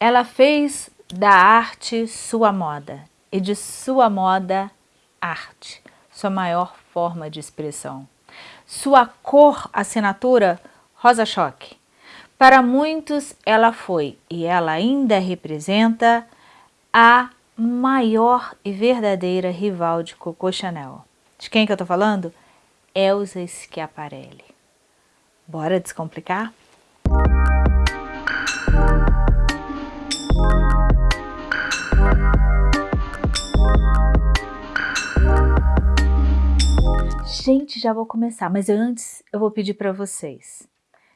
Ela fez da arte sua moda e de sua moda arte, sua maior forma de expressão. Sua cor, assinatura, rosa-choque. Para muitos ela foi e ela ainda representa a maior e verdadeira rival de Coco Chanel. De quem que eu tô falando? Elsa Schiaparelli. Bora descomplicar? Gente, já vou começar, mas antes eu vou pedir para vocês.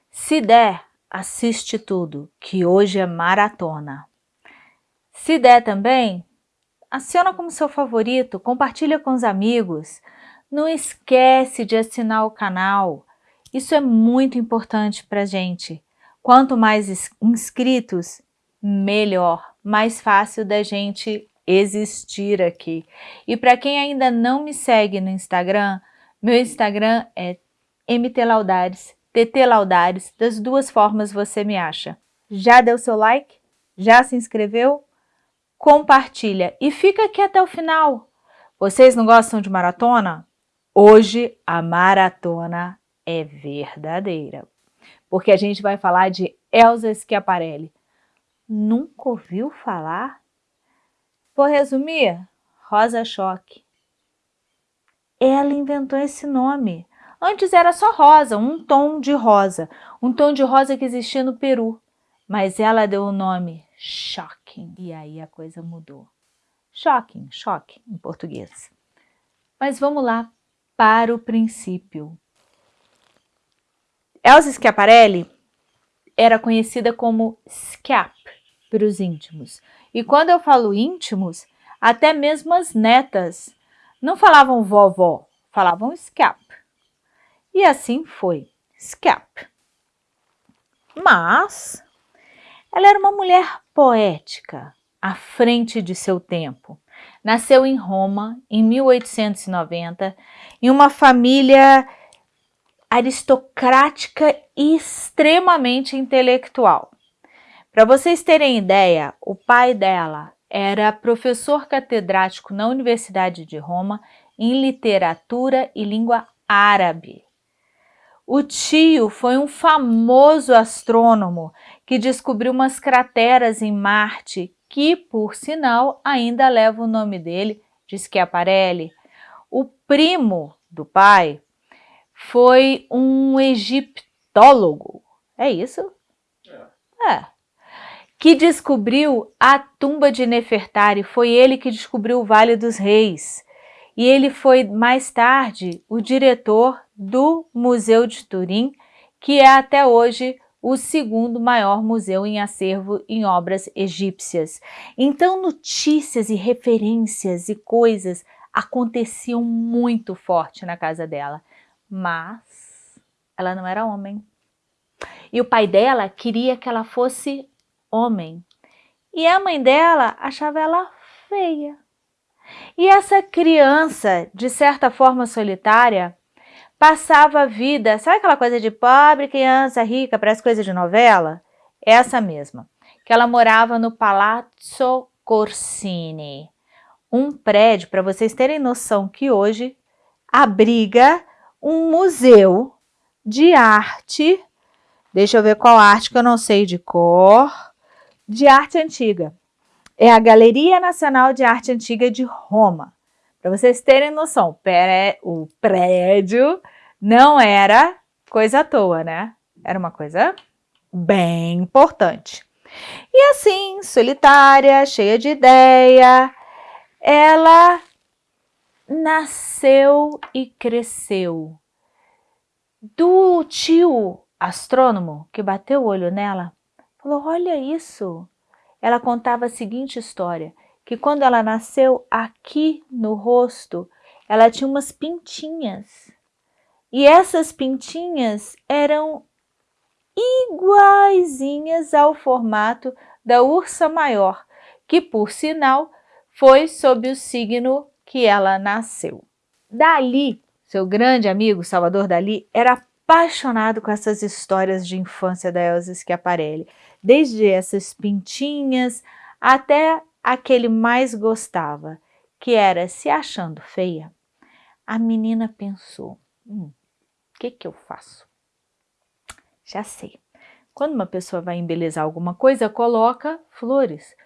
Se der, assiste tudo, que hoje é maratona. Se der também, aciona como seu favorito, compartilha com os amigos. Não esquece de assinar o canal. Isso é muito importante para gente. Quanto mais inscritos, melhor, mais fácil da gente existir aqui. E para quem ainda não me segue no Instagram, meu Instagram é mtlaudares, ttlaudares, das duas formas você me acha. Já deu seu like? Já se inscreveu? Compartilha e fica aqui até o final. Vocês não gostam de maratona? Hoje a maratona é verdadeira, porque a gente vai falar de Elsa Schiaparelli. Nunca ouviu falar? Vou resumir? Rosa Choque ela inventou esse nome. Antes era só rosa, um tom de rosa, um tom de rosa que existia no Peru. Mas ela deu o nome Shocking, e aí a coisa mudou. Shocking, choque em português. Mas vamos lá para o princípio. Elsa Schiaparelli era conhecida como Schiap para os íntimos. E quando eu falo íntimos, até mesmo as netas não falavam vovó, falavam scap. E assim foi, scap. Mas ela era uma mulher poética, à frente de seu tempo. Nasceu em Roma em 1890, em uma família aristocrática e extremamente intelectual. Para vocês terem ideia, o pai dela era professor catedrático na Universidade de Roma em literatura e língua árabe. O tio foi um famoso astrônomo que descobriu umas crateras em Marte que, por sinal, ainda leva o nome dele, de Schiaparelli. O primo do pai foi um egiptólogo. É isso? É. é que descobriu a tumba de Nefertari, foi ele que descobriu o Vale dos Reis. E ele foi, mais tarde, o diretor do Museu de Turim, que é até hoje o segundo maior museu em acervo em obras egípcias. Então, notícias e referências e coisas aconteciam muito forte na casa dela. Mas ela não era homem. E o pai dela queria que ela fosse homem. E a mãe dela achava ela feia. E essa criança, de certa forma solitária, passava a vida, sabe aquela coisa de pobre criança rica, parece coisa de novela? Essa mesma, que ela morava no Palazzo Corsini, um prédio, para vocês terem noção que hoje abriga um museu de arte, deixa eu ver qual arte que eu não sei de cor, de Arte Antiga. É a Galeria Nacional de Arte Antiga de Roma. Para vocês terem noção, o prédio não era coisa à toa, né? Era uma coisa bem importante. E assim, solitária, cheia de ideia, ela nasceu e cresceu. Do tio astrônomo que bateu o olho nela, Falou, olha isso. Ela contava a seguinte história, que quando ela nasceu, aqui no rosto, ela tinha umas pintinhas. E essas pintinhas eram iguaizinhas ao formato da ursa maior, que por sinal foi sob o signo que ela nasceu. Dali, seu grande amigo Salvador Dali, era apaixonado com essas histórias de infância da Elsa Schiaparelli, desde essas pintinhas até a que ele mais gostava, que era se achando feia. A menina pensou, hum, o que que eu faço? Já sei. Quando uma pessoa vai embelezar alguma coisa, coloca flores.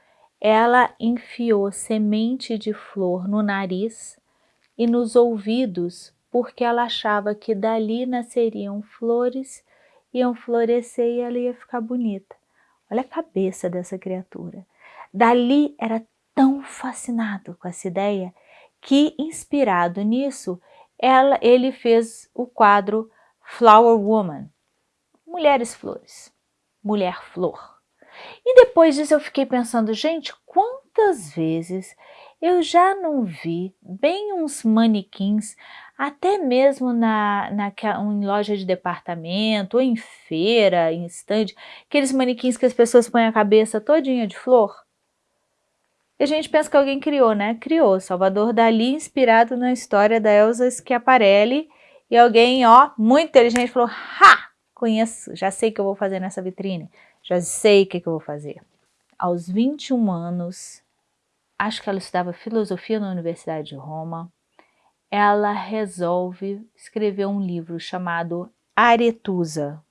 Ela enfiou semente de flor no nariz e nos ouvidos, porque ela achava que dali nasceriam flores, iam florescer e ela ia ficar bonita. Olha a cabeça dessa criatura. Dali era tão fascinado com essa ideia que, inspirado nisso, ela, ele fez o quadro Flower Woman, Mulheres Flores, Mulher Flor. E depois disso eu fiquei pensando, gente, quantas vezes eu já não vi bem uns manequins, até mesmo na, na, em loja de departamento, ou em feira, em stand, aqueles manequins que as pessoas põem a cabeça todinha de flor. E a gente pensa que alguém criou, né? Criou. Salvador Dali, inspirado na história da Elsa Schiaparelli. E alguém, ó, muito inteligente, falou, ha! Conheço, já sei o que eu vou fazer nessa vitrine. Já sei o que, que eu vou fazer. Aos 21 anos, acho que ela estudava filosofia na Universidade de Roma, ela resolve escrever um livro chamado Aretusa.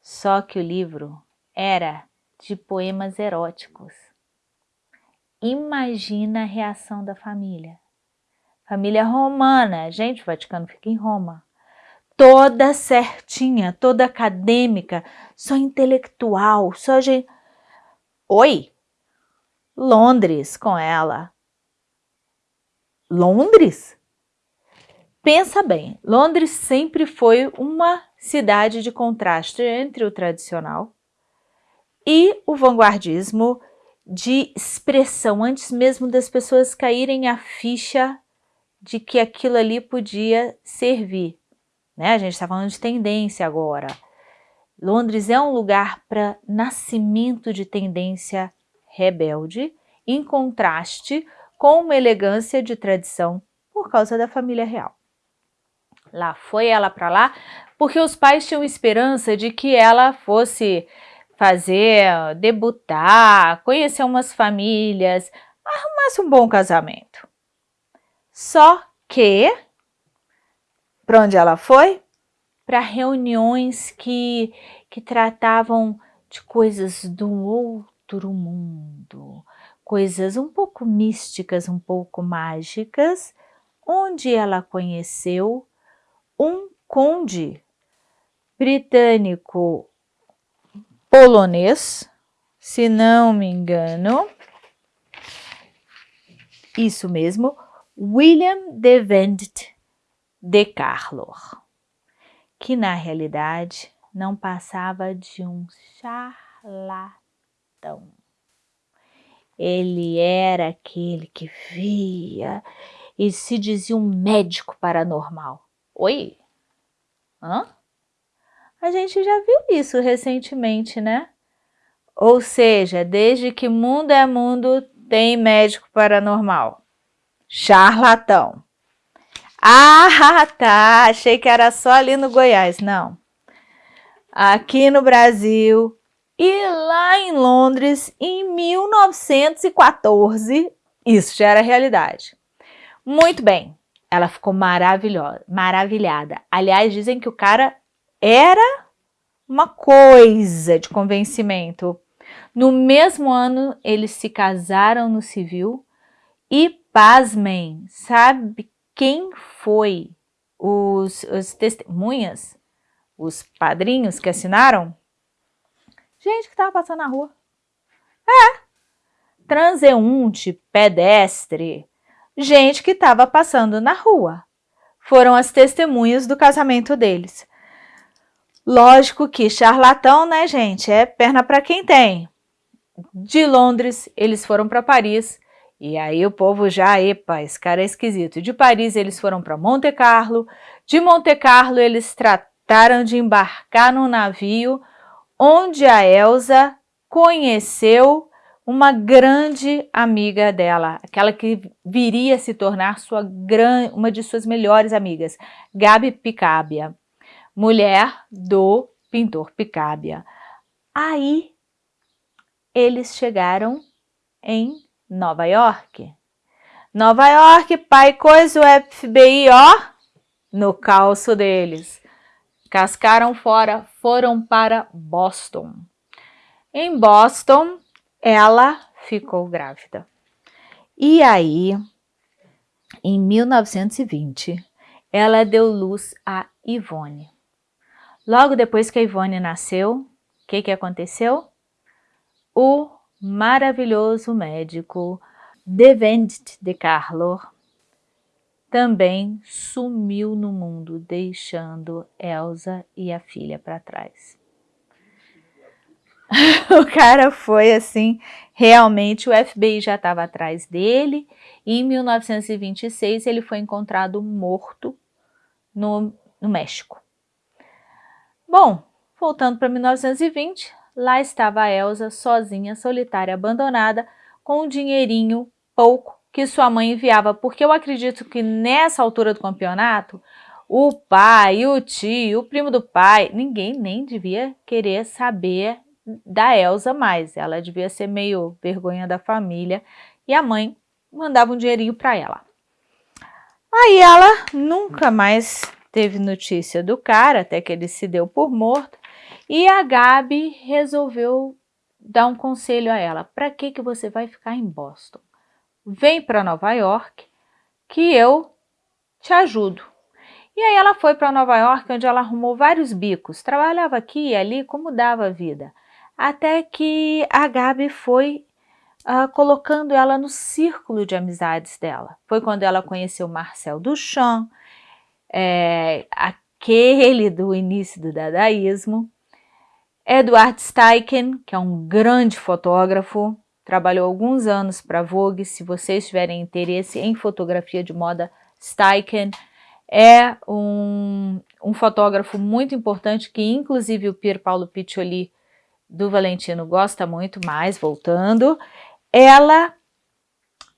Só que o livro era de poemas eróticos. Imagina a reação da família. Família romana, gente, o Vaticano fica em Roma. Toda certinha, toda acadêmica, só intelectual, só gente... Oi, Londres com ela. Londres? Pensa bem, Londres sempre foi uma cidade de contraste entre o tradicional e o vanguardismo de expressão, antes mesmo das pessoas caírem a ficha de que aquilo ali podia servir. Né? A gente está falando de tendência agora. Londres é um lugar para nascimento de tendência rebelde, em contraste com uma elegância de tradição por causa da família real. Lá foi ela para lá porque os pais tinham esperança de que ela fosse fazer, debutar, conhecer umas famílias, arrumasse um bom casamento. Só que, para onde ela foi? Para reuniões que, que tratavam de coisas do outro outro mundo, coisas um pouco místicas, um pouco mágicas, onde ela conheceu um conde britânico polonês, se não me engano, isso mesmo, William de Vendt de Carlor, que na realidade não passava de um charlatão então, ele era aquele que via e se dizia um médico paranormal. Oi? Hã? A gente já viu isso recentemente, né? Ou seja, desde que mundo é mundo, tem médico paranormal. Charlatão. Ah, tá. Achei que era só ali no Goiás. Não. Aqui no Brasil e lá em Londres, em 1914, isso já era realidade. Muito bem, ela ficou maravilhosa, maravilhada. Aliás, dizem que o cara era uma coisa de convencimento. No mesmo ano, eles se casaram no civil e, pasmem, sabe quem foi os, os testemunhas, os padrinhos que assinaram? Gente que estava passando na rua. É. Transeunte, pedestre, gente que estava passando na rua. Foram as testemunhas do casamento deles. Lógico que charlatão, né, gente? É perna para quem tem. De Londres, eles foram para Paris. E aí o povo já, epa, esse cara é esquisito. De Paris, eles foram para Monte Carlo. De Monte Carlo, eles trataram de embarcar no navio onde a Elsa conheceu uma grande amiga dela, aquela que viria a se tornar sua gran, uma de suas melhores amigas, Gabi Picabia. mulher do pintor Picabia. Aí eles chegaram em Nova York. Nova York, pai coisa, o FBI, ó, no calço deles. Cascaram fora, foram para Boston. Em Boston, ela ficou grávida. E aí, em 1920, ela deu luz a Ivone. Logo depois que a Ivone nasceu, o que, que aconteceu? O maravilhoso médico Devent de Carlo também sumiu no mundo, deixando Elsa e a filha para trás. o cara foi assim, realmente o FBI já estava atrás dele e em 1926 ele foi encontrado morto no, no México. Bom, voltando para 1920, lá estava a Elsa sozinha, solitária, abandonada, com um dinheirinho pouco que sua mãe enviava, porque eu acredito que nessa altura do campeonato, o pai, o tio, o primo do pai, ninguém nem devia querer saber da Elsa mais. Ela devia ser meio vergonha da família e a mãe mandava um dinheirinho para ela. Aí ela nunca mais teve notícia do cara, até que ele se deu por morto, e a Gabi resolveu dar um conselho a ela. Para que, que você vai ficar em Boston? Vem para Nova York que eu te ajudo. E aí ela foi para Nova York, onde ela arrumou vários bicos, trabalhava aqui e ali como dava a vida, até que a Gabi foi uh, colocando ela no círculo de amizades dela. Foi quando ela conheceu Marcel Duchamp, é, aquele do início do dadaísmo, Edward Steichen, que é um grande fotógrafo, trabalhou alguns anos para Vogue, se vocês tiverem interesse em fotografia de moda, Steichen é um, um fotógrafo muito importante que inclusive o Pier Paulo Piccioli do Valentino gosta muito mais, voltando. Ela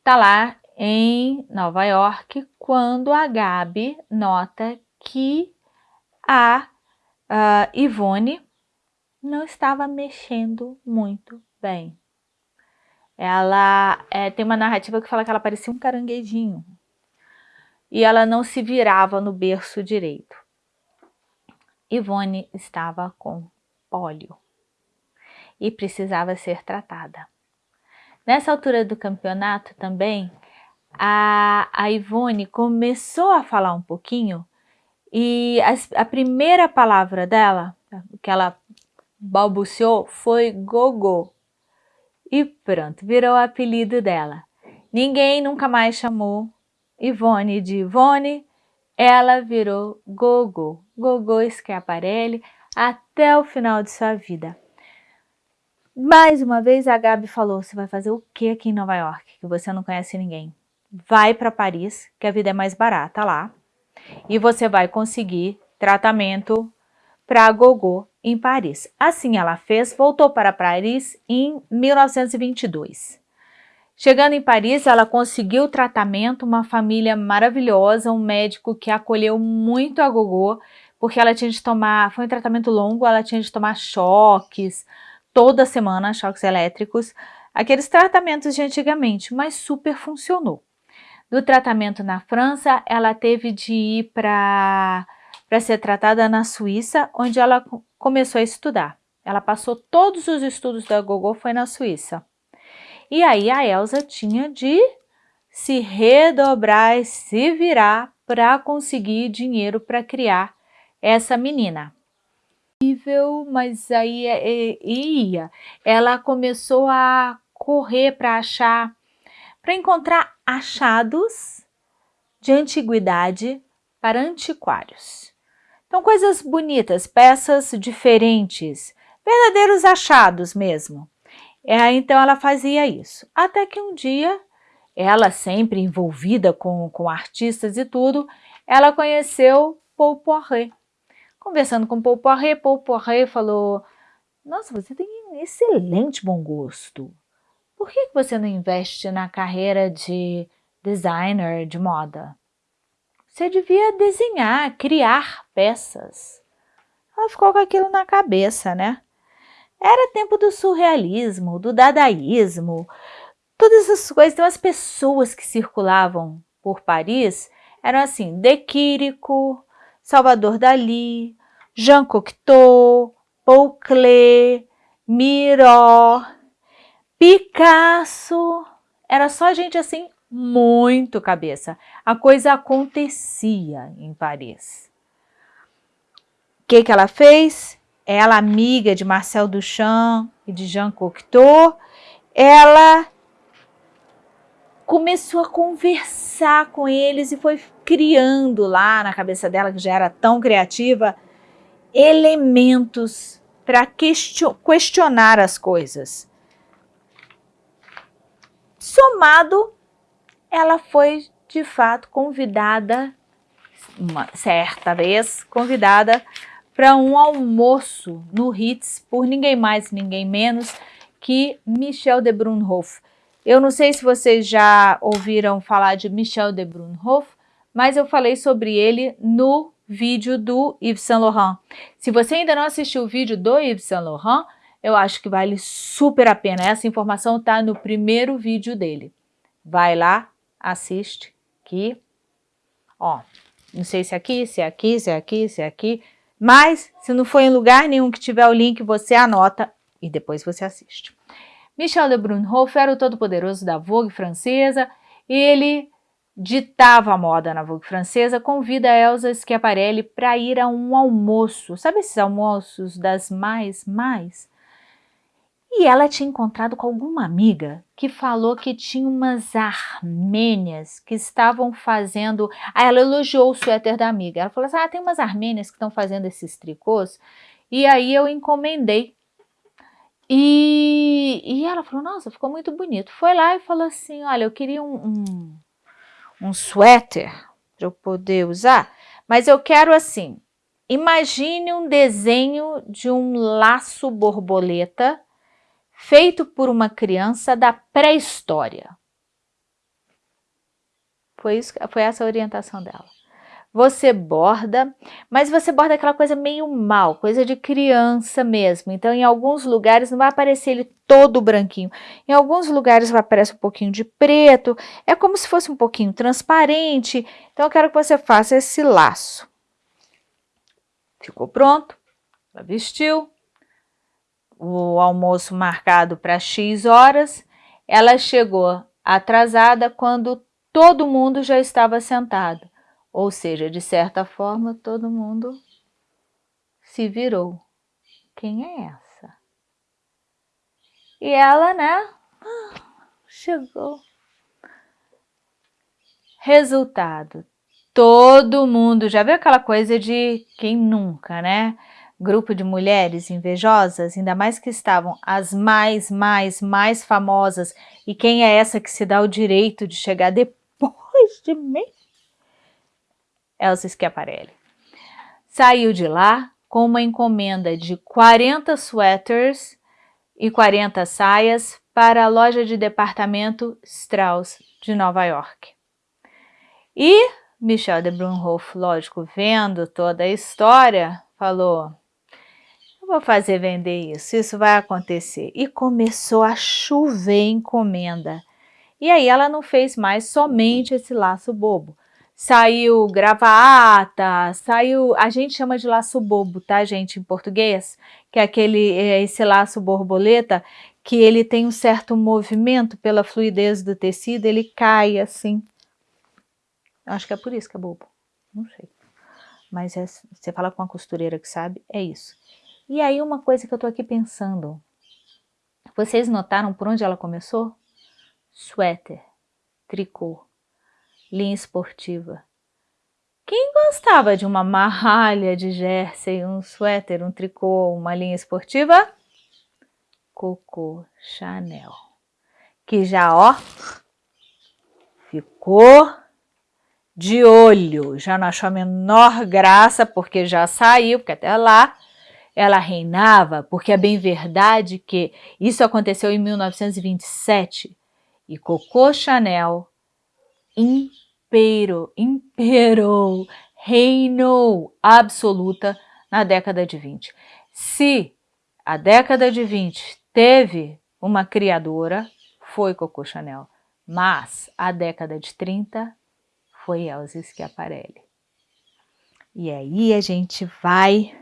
tá lá em Nova York quando a Gabi nota que a, a Ivone não estava mexendo muito bem. Ela é, tem uma narrativa que fala que ela parecia um caranguejinho. E ela não se virava no berço direito. Ivone estava com pólio e precisava ser tratada. Nessa altura do campeonato também, a, a Ivone começou a falar um pouquinho e a, a primeira palavra dela, que ela balbuciou, foi gogô. E pronto, virou o apelido dela. Ninguém nunca mais chamou Ivone de Ivone, ela virou Gogo, Gogo Schiaparelli, até o final de sua vida. Mais uma vez a Gabi falou, você vai fazer o que aqui em Nova York, que você não conhece ninguém? Vai para Paris, que a vida é mais barata lá, e você vai conseguir tratamento para Gogô em Paris. Assim ela fez, voltou para Paris em 1922. Chegando em Paris, ela conseguiu tratamento, uma família maravilhosa, um médico que acolheu muito a Gogô, porque ela tinha de tomar, foi um tratamento longo, ela tinha de tomar choques, toda semana, choques elétricos, aqueles tratamentos de antigamente, mas super funcionou. Do tratamento na França, ela teve de ir para para ser tratada na Suíça, onde ela começou a estudar. Ela passou todos os estudos da Gogô, foi na Suíça. E aí a Elsa tinha de se redobrar e se virar para conseguir dinheiro para criar essa menina. Mas aí é, é, ia. Ela começou a correr para achar, para encontrar achados de antiguidade para antiquários. Então, coisas bonitas, peças diferentes, verdadeiros achados mesmo. É, então, ela fazia isso. Até que um dia, ela sempre envolvida com, com artistas e tudo, ela conheceu Paul Poiret. Conversando com Paul Poiret, Paul Poiret falou, nossa, você tem excelente bom gosto. Por que você não investe na carreira de designer de moda? Você devia desenhar, criar peças. ela ficou com aquilo na cabeça, né? Era tempo do surrealismo, do dadaísmo, todas essas coisas. Então as pessoas que circulavam por Paris eram assim, De Quirico, Salvador Dali, Jean Cocteau, Paul Klee, Miró, Picasso. Era só gente assim, muito cabeça. A coisa acontecia em Paris. O que, que ela fez? Ela, amiga de Marcel Duchamp e de Jean Cocteau, ela começou a conversar com eles e foi criando lá na cabeça dela, que já era tão criativa, elementos para questionar as coisas. Somado, ela foi de fato convidada, uma certa vez, convidada para um almoço no Ritz por ninguém mais, ninguém menos que Michel de Brunhoff. Eu não sei se vocês já ouviram falar de Michel de Brunhoff, mas eu falei sobre ele no vídeo do Yves Saint Laurent. Se você ainda não assistiu o vídeo do Yves Saint Laurent, eu acho que vale super a pena. Essa informação está no primeiro vídeo dele. Vai lá, assiste, que, ó, não sei se é aqui, se é aqui, se é aqui, se é aqui, mas se não for em lugar nenhum que tiver o link, você anota e depois você assiste. Michel de Brunhoff era o todo-poderoso da Vogue francesa, ele ditava a moda na Vogue francesa, convida Elsa Schiaparelli para ir a um almoço. Sabe esses almoços das mais, mais? E ela tinha encontrado com alguma amiga que falou que tinha umas armênias que estavam fazendo... Aí ela elogiou o suéter da amiga. Ela falou assim, ah, tem umas armênias que estão fazendo esses tricôs. E aí eu encomendei. E, e ela falou, nossa, ficou muito bonito. Foi lá e falou assim, olha, eu queria um, um um suéter para eu poder usar, mas eu quero assim, imagine um desenho de um laço borboleta feito por uma criança da pré-história. Foi, isso, foi essa a orientação dela você borda, mas você borda aquela coisa meio mal, coisa de criança mesmo. Então, em alguns lugares não vai aparecer ele todo branquinho. Em alguns lugares vai aparecer um pouquinho de preto, é como se fosse um pouquinho transparente. Então, eu quero que você faça esse laço. Ficou pronto, ela vestiu, o almoço marcado para X horas, ela chegou atrasada quando todo mundo já estava sentado. Ou seja, de certa forma, todo mundo se virou. Quem é essa? E ela, né? Chegou. Resultado. Todo mundo, já viu aquela coisa de quem nunca, né? Grupo de mulheres invejosas, ainda mais que estavam as mais, mais, mais famosas. E quem é essa que se dá o direito de chegar depois de mim? Elsa Schiaparelli. Saiu de lá com uma encomenda de 40 sweaters e 40 saias para a loja de departamento Strauss de Nova York. E Michel de Brunhoff, lógico, vendo toda a história, falou, eu vou fazer vender isso, isso vai acontecer. E começou a chover encomenda. E aí ela não fez mais somente esse laço bobo saiu gravata, saiu, a gente chama de laço bobo, tá gente, em português, que é aquele, é esse laço borboleta, que ele tem um certo movimento pela fluidez do tecido, ele cai assim. Acho que é por isso que é bobo, não sei. Mas é, você fala com uma costureira que sabe, é isso. E aí uma coisa que eu tô aqui pensando, vocês notaram por onde ela começou? Suéter, tricô, linha esportiva. Quem gostava de uma marralha de jersey, um suéter, um tricô, uma linha esportiva? Coco Chanel. Que já, ó, ficou de olho. Já não achou a menor graça, porque já saiu, porque até lá ela reinava, porque é bem verdade que isso aconteceu em 1927 e Coco Chanel imperou, imperou, reinou absoluta na década de 20. Se a década de 20 teve uma criadora, foi Coco Chanel, mas a década de 30 foi Elsa Schiaparelli. E aí a gente vai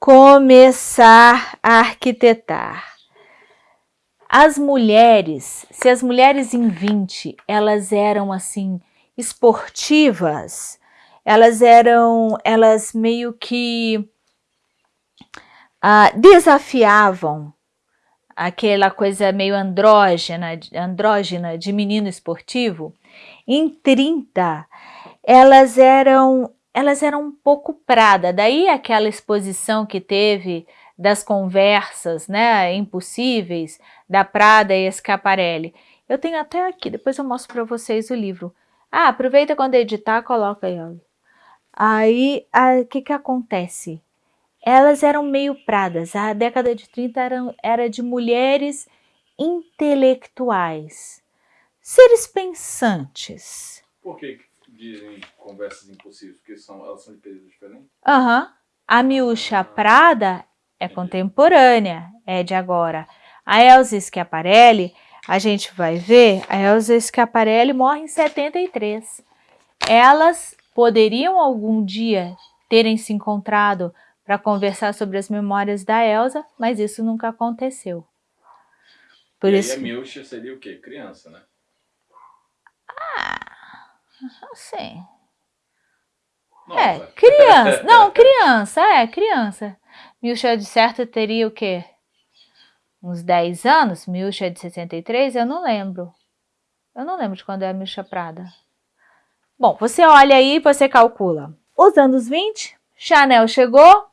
começar a arquitetar. As mulheres, se as mulheres em 20, elas eram assim esportivas, elas eram, elas meio que ah, desafiavam aquela coisa meio andrógena, andrógena de menino esportivo, em 30 elas eram elas eram um pouco Prada, daí aquela exposição que teve das conversas, né, impossíveis, da Prada e Schiaparelli. Eu tenho até aqui, depois eu mostro para vocês o livro. Ah, aproveita quando editar, coloca aí. Aí, o que que acontece? Elas eram meio pradas. A década de 30 era, de mulheres intelectuais, seres pensantes. Por que dizem conversas impossíveis? Porque são, elas são de períodos diferentes? Aham. Uhum. A Miúcha Prada é contemporânea, é de agora. A Elsa Schiaparelli, a gente vai ver, a Elsa Schiaparelli morre em 73. Elas poderiam algum dia terem se encontrado para conversar sobre as memórias da Elsa, mas isso nunca aconteceu. Por e isso... a Milcha seria o quê? Criança, né? Ah, sim. Nossa. É, criança. Não, criança, é, criança. Milcha de certo teria o quê? Uns 10 anos? Milcha é de 63? Eu não lembro. Eu não lembro de quando é a Milcha Prada. Bom, você olha aí e você calcula. Os anos 20, Chanel chegou,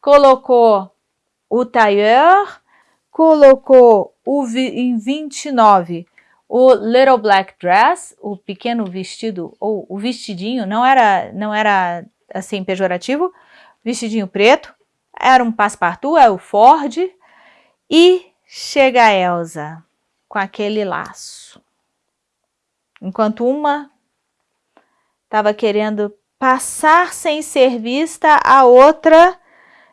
colocou o tailleur, colocou o em 29 o little black dress, o pequeno vestido ou o vestidinho, não era não era assim pejorativo, vestidinho preto, era um passepartout, é o Ford e chega a Elsa com aquele laço. Enquanto uma estava querendo passar sem ser vista, a outra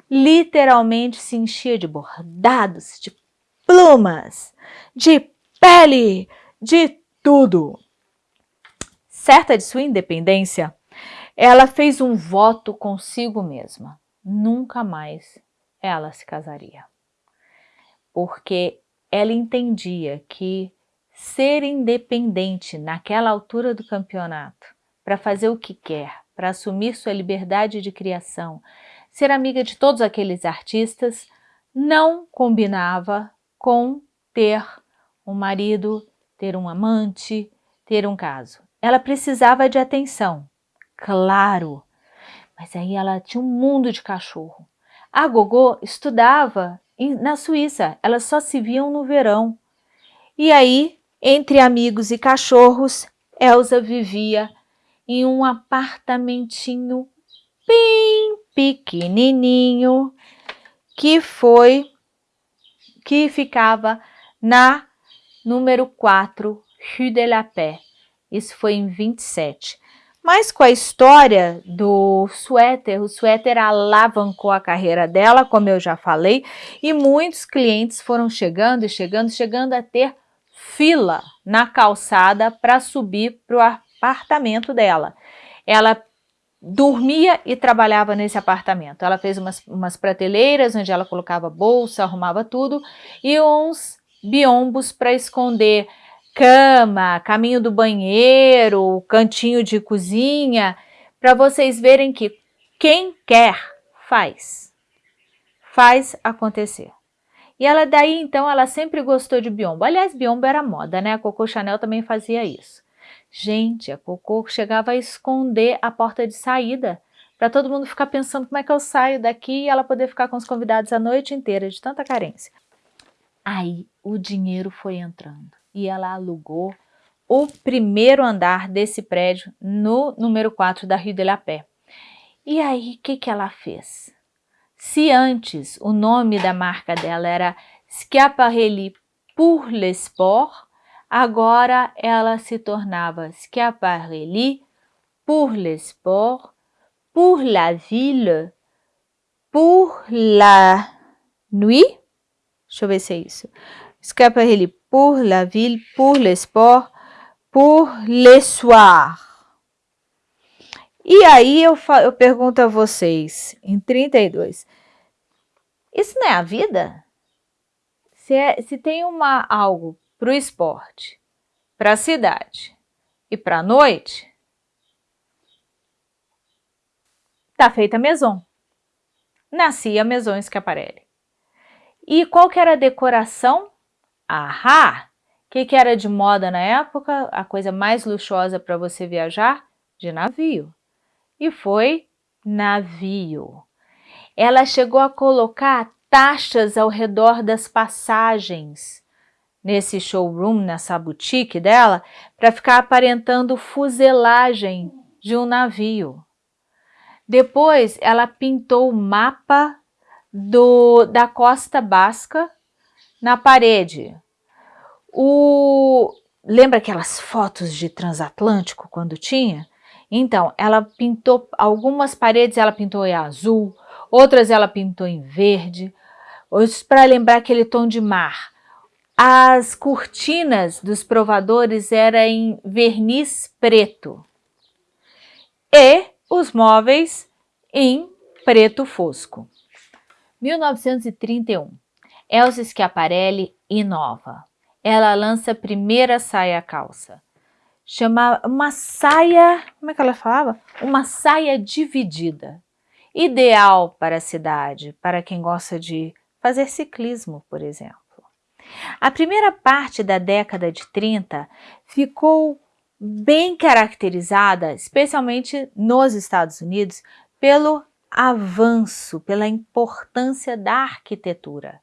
literalmente se enchia de bordados, de plumas, de pele, de tudo. Certa de sua independência, ela fez um voto consigo mesma. Nunca mais ela se casaria. Porque ela entendia que ser independente naquela altura do campeonato, para fazer o que quer, para assumir sua liberdade de criação, ser amiga de todos aqueles artistas não combinava com ter um marido, ter um amante, ter um caso. Ela precisava de atenção, claro, mas aí ela tinha um mundo de cachorro. A Gogô estudava na Suíça, elas só se viam no verão. E aí, entre amigos e cachorros, Elsa vivia em um apartamentinho bem pequenininho que foi que ficava na número 4, Rue de la Paix. Isso foi em 27. Mas com a história do suéter, o suéter alavancou a carreira dela, como eu já falei, e muitos clientes foram chegando e chegando, chegando a ter fila na calçada para subir para o apartamento dela. Ela dormia e trabalhava nesse apartamento. Ela fez umas, umas prateleiras onde ela colocava bolsa, arrumava tudo e uns biombos para esconder cama, caminho do banheiro, cantinho de cozinha, para vocês verem que quem quer faz, faz acontecer. E ela daí então ela sempre gostou de biombo. Aliás, biombo era moda, né? A Coco Chanel também fazia isso. Gente, a Cocô chegava a esconder a porta de saída para todo mundo ficar pensando como é que eu saio daqui e ela poder ficar com os convidados a noite inteira de tanta carência. Aí o dinheiro foi entrando e ela alugou o primeiro andar desse prédio no número 4 da Rue de la Paix. E aí, o que, que ela fez? Se antes o nome da marca dela era Schiaparelli pour le sport, Agora ela se tornava Schiaparelli pour le sport, pour la ville, pour la nuit. Deixa eu ver se é isso. Schiaparelli pour la ville, pour le sport, pour le soir. E aí eu, eu pergunto a vocês, em 32, isso não é a vida? Se, é, se tem uma, algo para o esporte, para a cidade e para a noite, tá feita a Maison. Nascia a Maison Schiaparelli. E qual que era a decoração? Ahá! O que, que era de moda na época? A coisa mais luxuosa para você viajar? De navio. E foi navio. Ela chegou a colocar taxas ao redor das passagens nesse showroom, nessa boutique dela, para ficar aparentando fuselagem de um navio. Depois, ela pintou o mapa do, da costa basca na parede. O, lembra aquelas fotos de transatlântico quando tinha? Então, ela pintou algumas paredes, ela pintou em azul, outras ela pintou em verde, para lembrar aquele tom de mar. As cortinas dos provadores eram em verniz preto. E os móveis em preto fosco. 1931. Elsa Schiaparelli inova. Ela lança a primeira saia calça. Chama uma saia, como é que ela falava? Uma saia dividida. Ideal para a cidade, para quem gosta de fazer ciclismo, por exemplo. A primeira parte da década de 30 ficou bem caracterizada, especialmente nos Estados Unidos, pelo avanço, pela importância da arquitetura.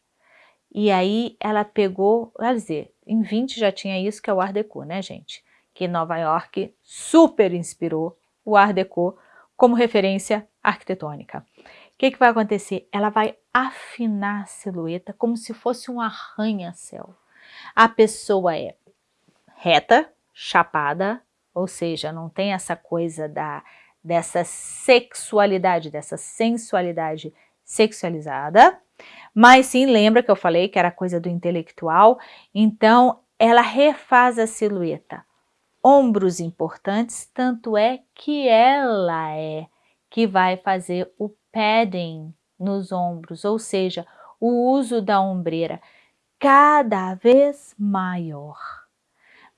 E aí ela pegou, quer dizer, em 20 já tinha isso que é o Art Deco, né gente? Que Nova York super inspirou o Art Deco como referência arquitetônica. O que, que vai acontecer? Ela vai afinar a silhueta como se fosse um arranha-céu. A pessoa é reta, chapada, ou seja, não tem essa coisa da, dessa sexualidade, dessa sensualidade sexualizada, mas sim, lembra que eu falei que era coisa do intelectual, então ela refaz a silhueta. Ombros importantes, tanto é que ela é que vai fazer o padding nos ombros, ou seja, o uso da ombreira cada vez maior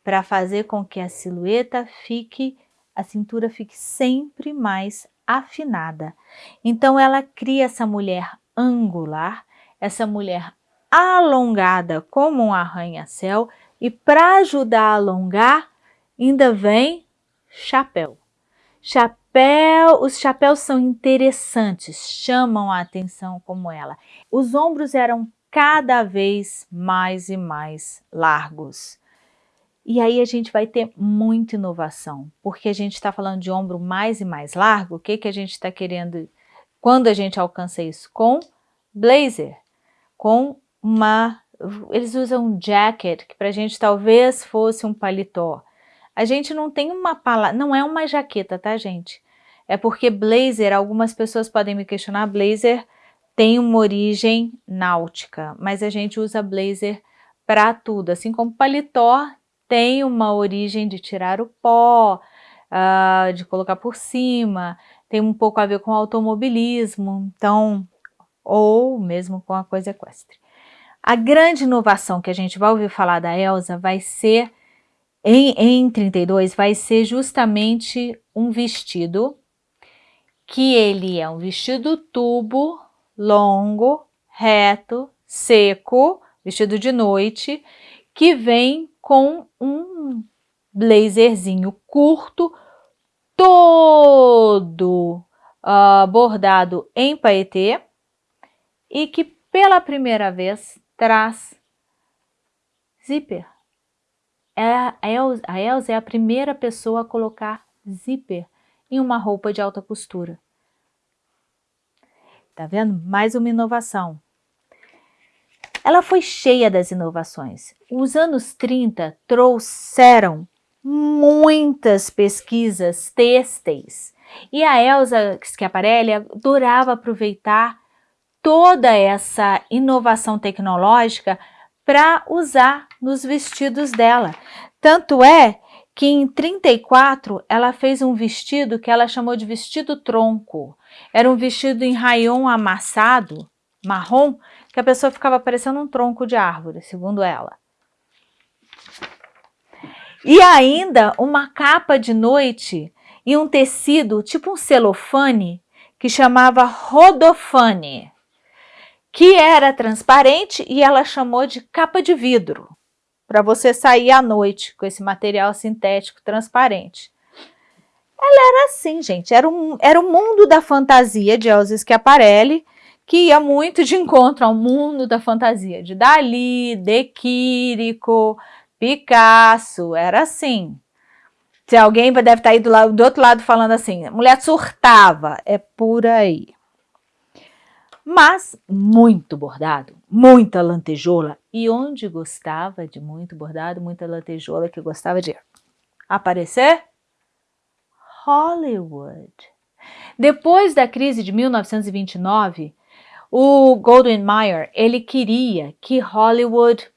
para fazer com que a silhueta fique, a cintura fique sempre mais afinada. Então ela cria essa mulher angular, essa mulher alongada como um arranha-céu e para ajudar a alongar ainda vem chapéu. Chapéu, os chapéus são interessantes, chamam a atenção como ela. Os ombros eram cada vez mais e mais largos. E aí a gente vai ter muita inovação, porque a gente está falando de ombro mais e mais largo, o que, que a gente está querendo, quando a gente alcança isso? Com blazer, com uma, eles usam um jacket, que para a gente talvez fosse um paletó. A gente não tem uma palavra, não é uma jaqueta, tá gente? É porque blazer, algumas pessoas podem me questionar, blazer tem uma origem náutica, mas a gente usa blazer para tudo, assim como paletó tem uma origem de tirar o pó, uh, de colocar por cima, tem um pouco a ver com automobilismo, então, ou mesmo com a coisa equestre. A grande inovação que a gente vai ouvir falar da Elsa vai ser, em, em 32, vai ser justamente um vestido, que ele é um vestido tubo, longo, reto, seco, vestido de noite, que vem com um blazerzinho curto, todo uh, bordado em paetê e que pela primeira vez traz zíper. É, a Elsa é a primeira pessoa a colocar zíper em uma roupa de alta costura. Tá vendo? Mais uma inovação. Ela foi cheia das inovações. Os anos 30 trouxeram muitas pesquisas têxteis e a Elsa Schiaparelli adorava aproveitar toda essa inovação tecnológica para usar nos vestidos dela. Tanto é que em 34 ela fez um vestido que ela chamou de vestido tronco. Era um vestido em rayon amassado, marrom, que a pessoa ficava parecendo um tronco de árvore, segundo ela. E ainda uma capa de noite e um tecido, tipo um celofane, que chamava rodofane, que era transparente e ela chamou de capa de vidro, para você sair à noite com esse material sintético transparente. Ela era assim, gente, era, um, era o mundo da fantasia de Elza Schiaparelli, que ia muito de encontro ao mundo da fantasia de Dali, De Quirico, Picasso, era assim. Se alguém deve estar aí do, lado, do outro lado falando assim, mulher surtava, é por aí. Mas muito bordado, muita lantejola. E onde gostava de muito bordado, muita lantejola, que gostava de aparecer? Hollywood. Depois da crise de 1929, o Golden Mayer, ele queria que Hollywood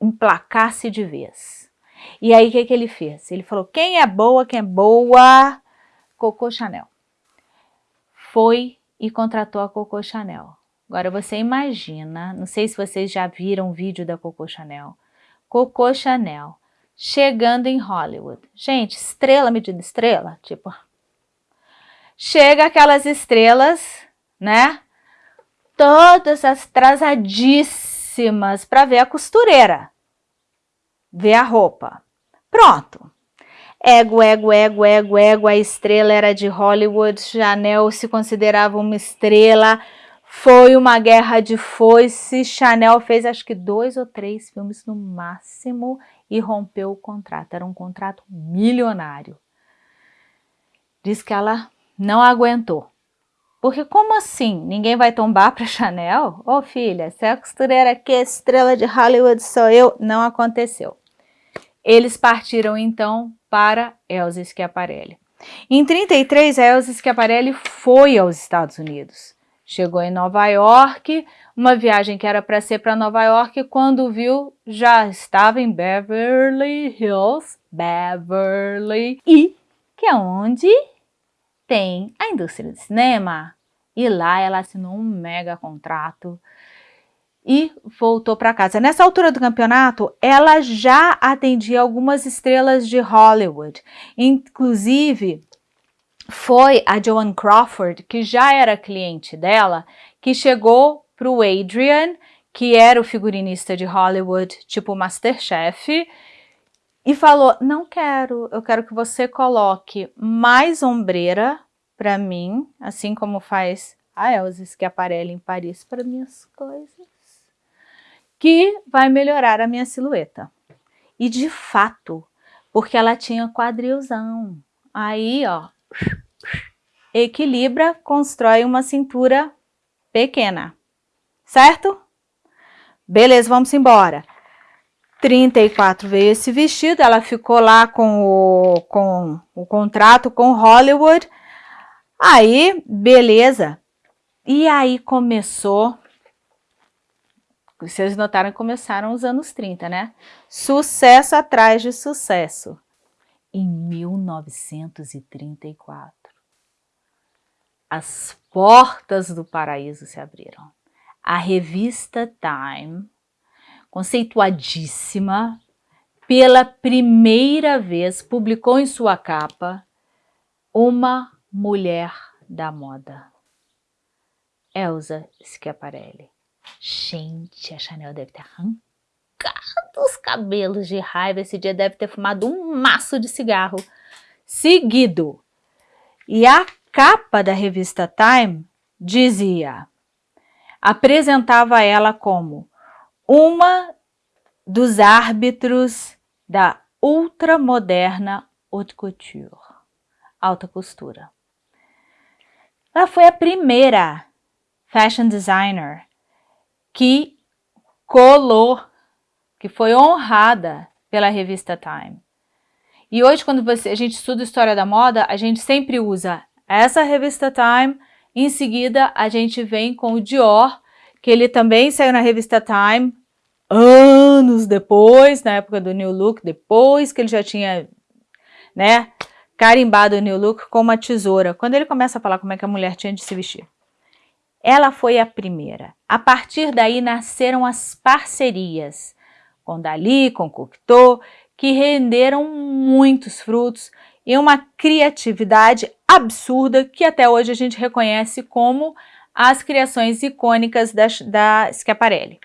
emplacasse de vez. E aí, o que, que ele fez? Ele falou, quem é boa, quem é boa? Coco Chanel. Foi e contratou a Coco Chanel. Agora, você imagina, não sei se vocês já viram o vídeo da Coco Chanel. Coco Chanel chegando em Hollywood. Gente, estrela medida estrela, tipo... Chega aquelas estrelas, né? Todas atrasadíssimas para ver a costureira, ver a roupa. Pronto. Ego, ego, ego, ego, ego, a estrela era de Hollywood, Chanel se considerava uma estrela, foi uma guerra de foice, Chanel fez acho que dois ou três filmes no máximo e rompeu o contrato, era um contrato milionário. Diz que ela não aguentou. Porque como assim? Ninguém vai tombar para Chanel? Ô oh, filha, se é a costureira que é estrela de Hollywood sou eu, não aconteceu. Eles partiram então para Elsa Schiaparelli. Em 33, Elsa Schiaparelli foi aos Estados Unidos. Chegou em Nova York, uma viagem que era para ser para Nova York, quando viu, já estava em Beverly Hills, Beverly, e que é onde tem a indústria do cinema. E lá ela assinou um mega contrato e voltou para casa. Nessa altura do campeonato, ela já atendia algumas estrelas de Hollywood. Inclusive, foi a Joan Crawford, que já era cliente dela, que chegou para o Adrian, que era o figurinista de Hollywood, tipo Masterchef, e falou, não quero, eu quero que você coloque mais ombreira para mim, assim como faz a Elsa Schiaparelli em Paris para minhas coisas, que vai melhorar a minha silhueta. E de fato, porque ela tinha quadrilzão. Aí, ó, equilibra, constrói uma cintura pequena, certo? Beleza, vamos embora. 34 veio esse vestido, ela ficou lá com o, com o contrato com Hollywood. Aí, beleza. E aí começou, vocês notaram que começaram os anos 30, né? Sucesso atrás de sucesso. Em 1934, as portas do paraíso se abriram. A revista Time conceituadíssima, pela primeira vez publicou em sua capa uma mulher da moda. Elsa Schiaparelli. Gente, a Chanel deve ter arrancado os cabelos de raiva. Esse dia deve ter fumado um maço de cigarro seguido. E a capa da revista Time dizia, apresentava ela como uma dos árbitros da ultramoderna haute couture, alta costura. Ela foi a primeira fashion designer que colou, que foi honrada pela revista Time. E hoje, quando você, a gente estuda história da moda, a gente sempre usa essa revista Time Em seguida, a gente vem com o Dior, que ele também saiu na revista Time, anos depois, na época do New Look, depois que ele já tinha, né, carimbado o New Look com uma tesoura. Quando ele começa a falar como é que a mulher tinha de se vestir. Ela foi a primeira. A partir daí nasceram as parcerias com Dali, com Cocteau, que renderam muitos frutos e uma criatividade absurda que até hoje a gente reconhece como as criações icônicas da, da Schiaparelli.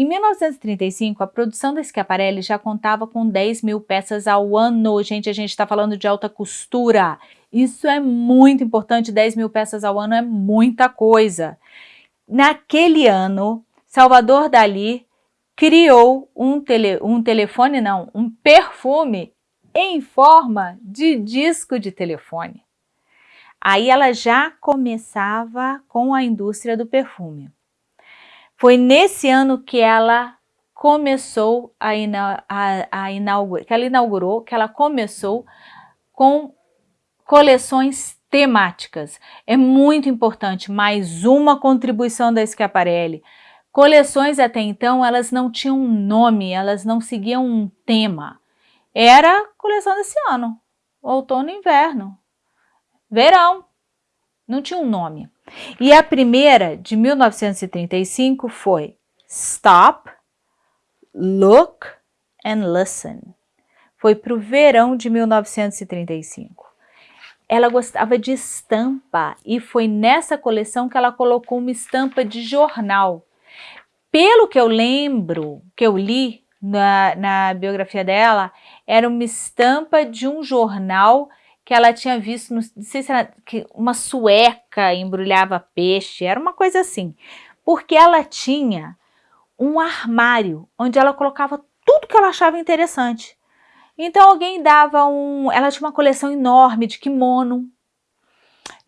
Em 1935, a produção da Schiaparelli já contava com 10 mil peças ao ano. Gente, a gente está falando de alta costura. Isso é muito importante, 10 mil peças ao ano é muita coisa. Naquele ano, Salvador Dali criou um, tele, um telefone, não, um perfume em forma de disco de telefone. Aí ela já começava com a indústria do perfume. Foi nesse ano que ela começou a, a, a inaugurar, que ela inaugurou, que ela começou com coleções temáticas. É muito importante, mais uma contribuição da Schiaparelli. Coleções até então, elas não tinham um nome, elas não seguiam um tema. Era coleção desse ano, outono e inverno, verão, não tinha um nome. E a primeira, de 1935, foi Stop, Look and Listen. Foi para o verão de 1935 ela gostava de estampa e foi nessa coleção que ela colocou uma estampa de jornal. Pelo que eu lembro, que eu li na, na biografia dela, era uma estampa de um jornal que ela tinha visto, não sei se era que uma sueca embrulhava peixe, era uma coisa assim. Porque ela tinha um armário onde ela colocava tudo que ela achava interessante. Então alguém dava um... Ela tinha uma coleção enorme de kimono,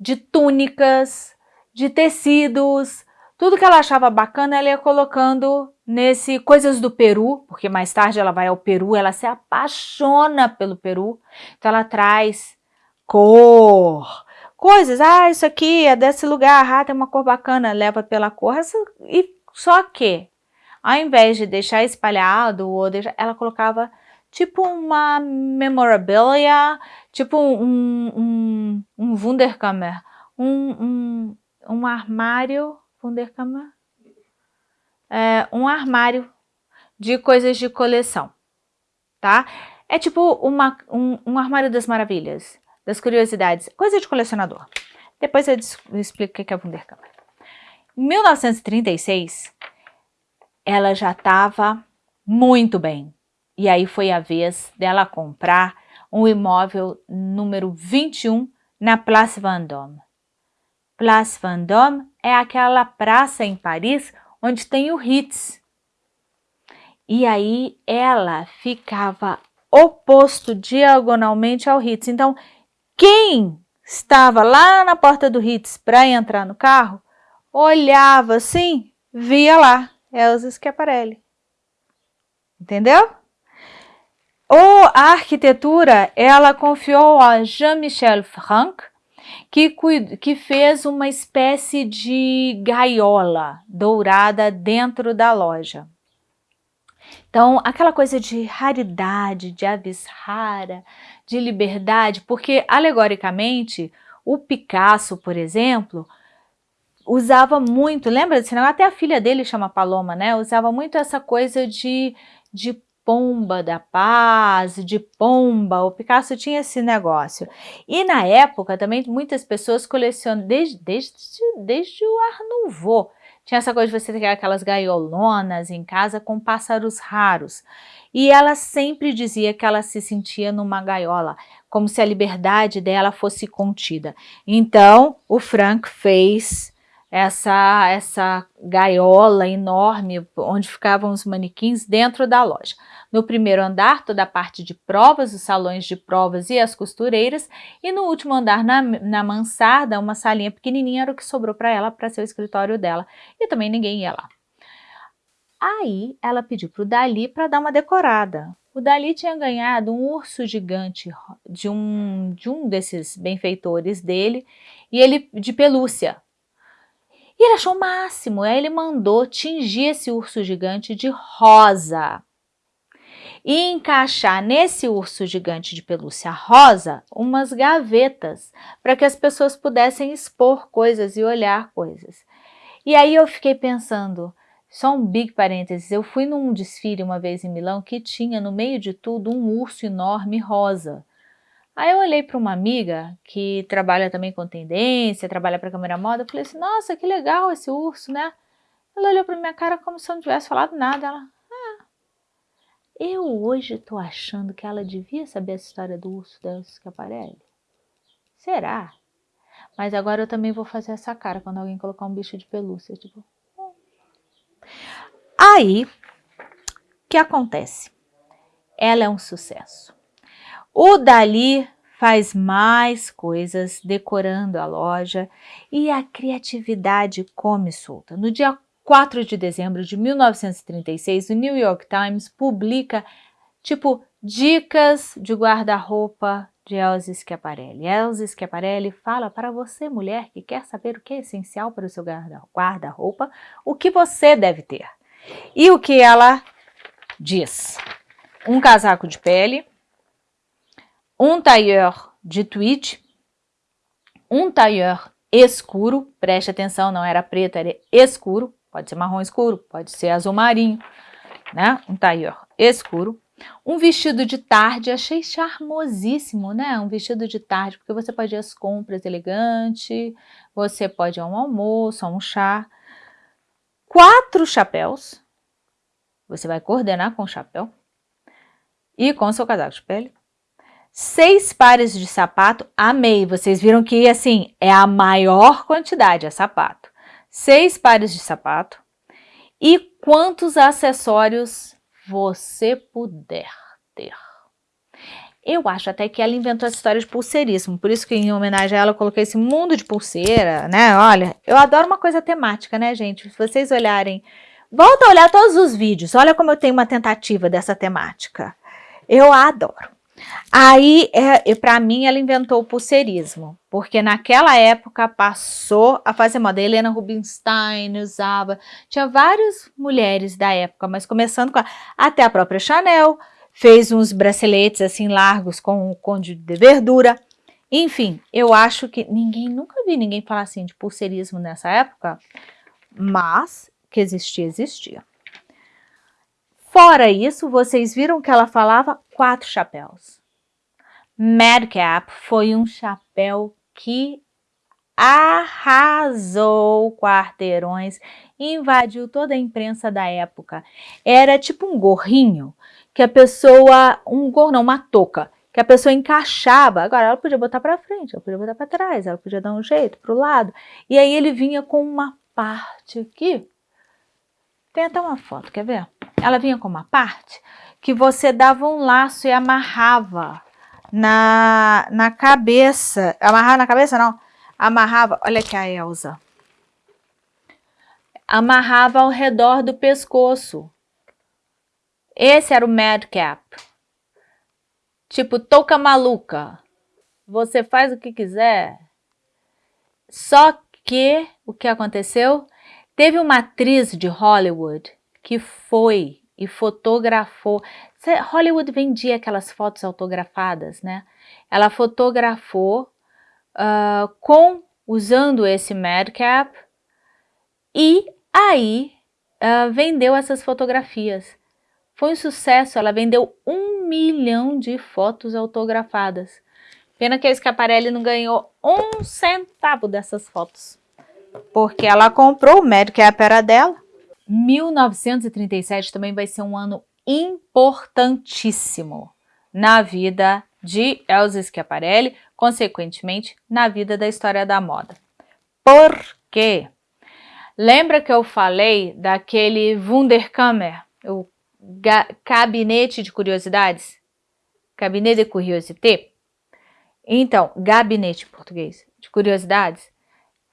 de túnicas, de tecidos, tudo que ela achava bacana ela ia colocando nesse Coisas do Peru, porque mais tarde ela vai ao Peru, ela se apaixona pelo Peru, então ela traz cor, coisas, ah, isso aqui é desse lugar, ah, tem uma cor bacana, leva pela cor, e só que, ao invés de deixar espalhado, ou deixar, ela colocava tipo uma memorabilia, tipo um, um, um Wunderkammer, um, um, um armário, Wunderkammer? É, um armário de coisas de coleção, tá? É tipo uma, um, um armário das maravilhas, das curiosidades, coisa de colecionador. Depois eu explico o que é Wunderkammer. Em 1936, ela já estava muito bem. E aí foi a vez dela comprar um imóvel número 21 na Place Vendôme. Place Vendôme é aquela praça em Paris onde tem o Ritz. E aí ela ficava oposto diagonalmente ao Ritz. Então, quem estava lá na porta do Ritz para entrar no carro, olhava assim, via lá Elza Schiaparelli. Entendeu? Ou a arquitetura, ela confiou a Jean-Michel Franck, que, que fez uma espécie de gaiola dourada dentro da loja. Então, aquela coisa de raridade, de avis rara, de liberdade, porque alegoricamente o Picasso, por exemplo, usava muito, lembra desse negócio? Até a filha dele chama Paloma, né? Usava muito essa coisa de, de pomba da paz, de pomba, o Picasso tinha esse negócio. E na época também muitas pessoas colecionam, desde, desde, desde o Art tinha essa coisa de você ter aquelas gaiolonas em casa com pássaros raros. E ela sempre dizia que ela se sentia numa gaiola, como se a liberdade dela fosse contida. Então, o Frank fez essa, essa gaiola enorme onde ficavam os manequins dentro da loja. No primeiro andar, toda a parte de provas, os salões de provas e as costureiras, e no último andar, na, na mansarda, uma salinha pequenininha era o que sobrou para ela, para ser o escritório dela, e também ninguém ia lá. Aí ela pediu para o Dali para dar uma decorada. O Dali tinha ganhado um urso gigante de um, de um desses benfeitores dele, e ele de pelúcia. E ele achou o máximo, aí ele mandou tingir esse urso gigante de rosa e encaixar nesse urso gigante de pelúcia rosa umas gavetas para que as pessoas pudessem expor coisas e olhar coisas. E aí eu fiquei pensando, só um big parênteses, eu fui num desfile uma vez em Milão que tinha no meio de tudo um urso enorme rosa. Aí eu olhei para uma amiga que trabalha também com tendência, trabalha para câmera moda, eu falei assim, nossa, que legal esse urso, né? Ela olhou para minha cara como se eu não tivesse falado nada, ela, eu hoje estou achando que ela devia saber essa história do urso da Schiaparelli. Será? Mas agora eu também vou fazer essa cara quando alguém colocar um bicho de pelúcia, tipo... Hum. Aí, o que acontece? Ela é um sucesso. O Dali faz mais coisas decorando a loja e a criatividade come solta. No dia 4 de dezembro de 1936, o New York Times publica, tipo, dicas de guarda-roupa de Elsie Schiaparelli. Elsie Schiaparelli fala para você, mulher, que quer saber o que é essencial para o seu guarda-roupa, o que você deve ter. E o que ela diz? Um casaco de pele, um tailleur de tweed, um tailleur escuro, preste atenção, não era preto, era escuro, Pode ser marrom escuro, pode ser azul marinho, né? Um tailleur escuro. Um vestido de tarde, achei charmosíssimo, né? Um vestido de tarde, porque você pode ir às compras elegante, você pode ir a um almoço, a um chá. Quatro chapéus, você vai coordenar com o chapéu e com seu casaco de pele. Seis pares de sapato, amei, vocês viram que assim, é a maior quantidade, é sapato seis pares de sapato e quantos acessórios você puder ter. Eu acho até que ela inventou essa história de pulseirismo, por isso que em homenagem a ela eu coloquei esse mundo de pulseira, né? Olha, eu adoro uma coisa temática, né, gente? Se vocês olharem, volta a olhar todos os vídeos, olha como eu tenho uma tentativa dessa temática. Eu adoro. Aí, é, para mim, ela inventou o pulseirismo, porque naquela época passou a fazer moda. A Helena Rubinstein usava, tinha várias mulheres da época, mas começando com a, até a própria Chanel, fez uns braceletes assim largos com o conde de verdura. Enfim, eu acho que ninguém, nunca vi ninguém falar assim de pulseirismo nessa época, mas que existia, existia. Fora isso, vocês viram que ela falava quatro chapéus. Madcap foi um chapéu que arrasou quarteirões, invadiu toda a imprensa da época. Era tipo um gorrinho que a pessoa, um gorro não, uma touca, que a pessoa encaixava. Agora ela podia botar para frente, ela podia botar para trás, ela podia dar um jeito para o lado. E aí ele vinha com uma parte aqui. Tem até uma foto, quer ver? Ela vinha com uma parte que você dava um laço e amarrava na, na cabeça. Amarrava na cabeça, não. Amarrava, olha aqui a Elsa. Amarrava ao redor do pescoço. Esse era o madcap. Tipo, touca maluca. Você faz o que quiser. Só que, o que aconteceu? Teve uma atriz de Hollywood que foi e fotografou. Hollywood vendia aquelas fotos autografadas, né? Ela fotografou uh, com usando esse madcap e aí uh, vendeu essas fotografias. Foi um sucesso, ela vendeu um milhão de fotos autografadas. Pena que a Schiaparelli não ganhou um centavo dessas fotos. Porque ela comprou, o madcap era dela. 1937 também vai ser um ano importantíssimo na vida de Elsa Schiaparelli, consequentemente na vida da história da moda. Por quê? Lembra que eu falei daquele Wunderkammer, o gabinete de curiosidades? Gabinete de curiosité? Então, gabinete em português de curiosidades.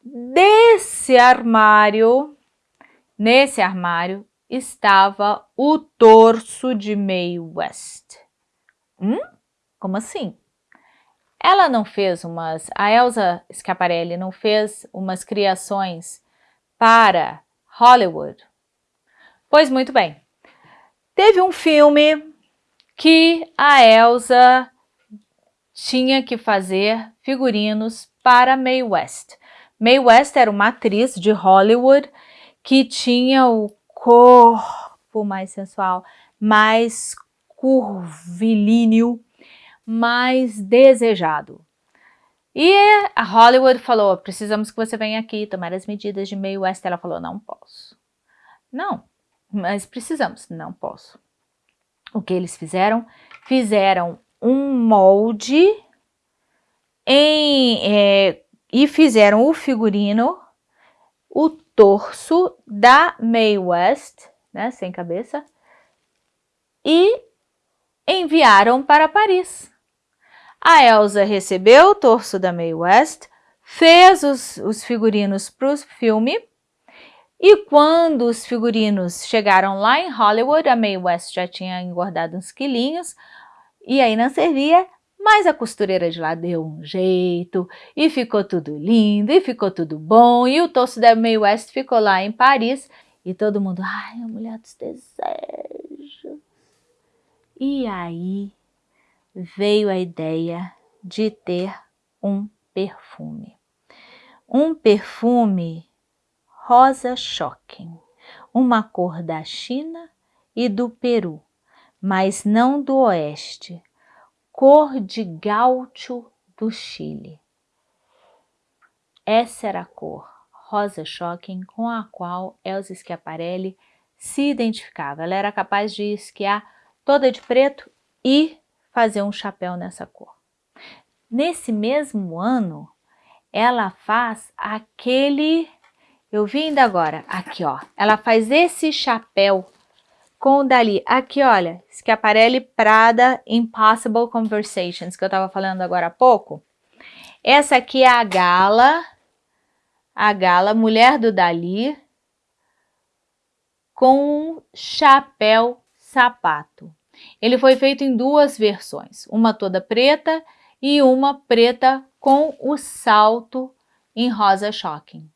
Desse armário Nesse armário estava o torso de Mae West. Hum? Como assim? Ela não fez umas, a Elsa Schiaparelli não fez umas criações para Hollywood? Pois muito bem. Teve um filme que a Elsa tinha que fazer figurinos para Mae West. Mae West era uma atriz de Hollywood que tinha o corpo mais sensual, mais curvilíneo, mais desejado. E a Hollywood falou, precisamos que você venha aqui tomar as medidas de Mae West. Ela falou, não posso. Não, mas precisamos. Não posso. O que eles fizeram? Fizeram um molde em, é, e fizeram o figurino, o torso da Mae West, né, sem cabeça, e enviaram para Paris. A Elsa recebeu o torso da Mae West, fez os, os figurinos para o filme, e quando os figurinos chegaram lá em Hollywood, a Mae West já tinha engordado uns quilinhos, e aí não servia, mas a costureira de lá deu um jeito, e ficou tudo lindo, e ficou tudo bom, e o torso da Mae West ficou lá em Paris, e todo mundo, ai, a mulher dos desejos. E aí veio a ideia de ter um perfume. Um perfume rosa shocking, uma cor da China e do Peru, mas não do oeste, cor de gaúcho do Chile. Essa era a cor rosa shocking com a qual Elsa Schiaparelli se identificava. Ela era capaz de esquiar toda de preto e fazer um chapéu nessa cor. Nesse mesmo ano, ela faz aquele, eu vi ainda agora, aqui ó, ela faz esse chapéu com o Dali, aqui olha, Schiaparelli Prada Impossible Conversations, que eu estava falando agora há pouco. Essa aqui é a Gala, a Gala, mulher do Dali, com chapéu sapato. Ele foi feito em duas versões, uma toda preta e uma preta com o salto em rosa shocking.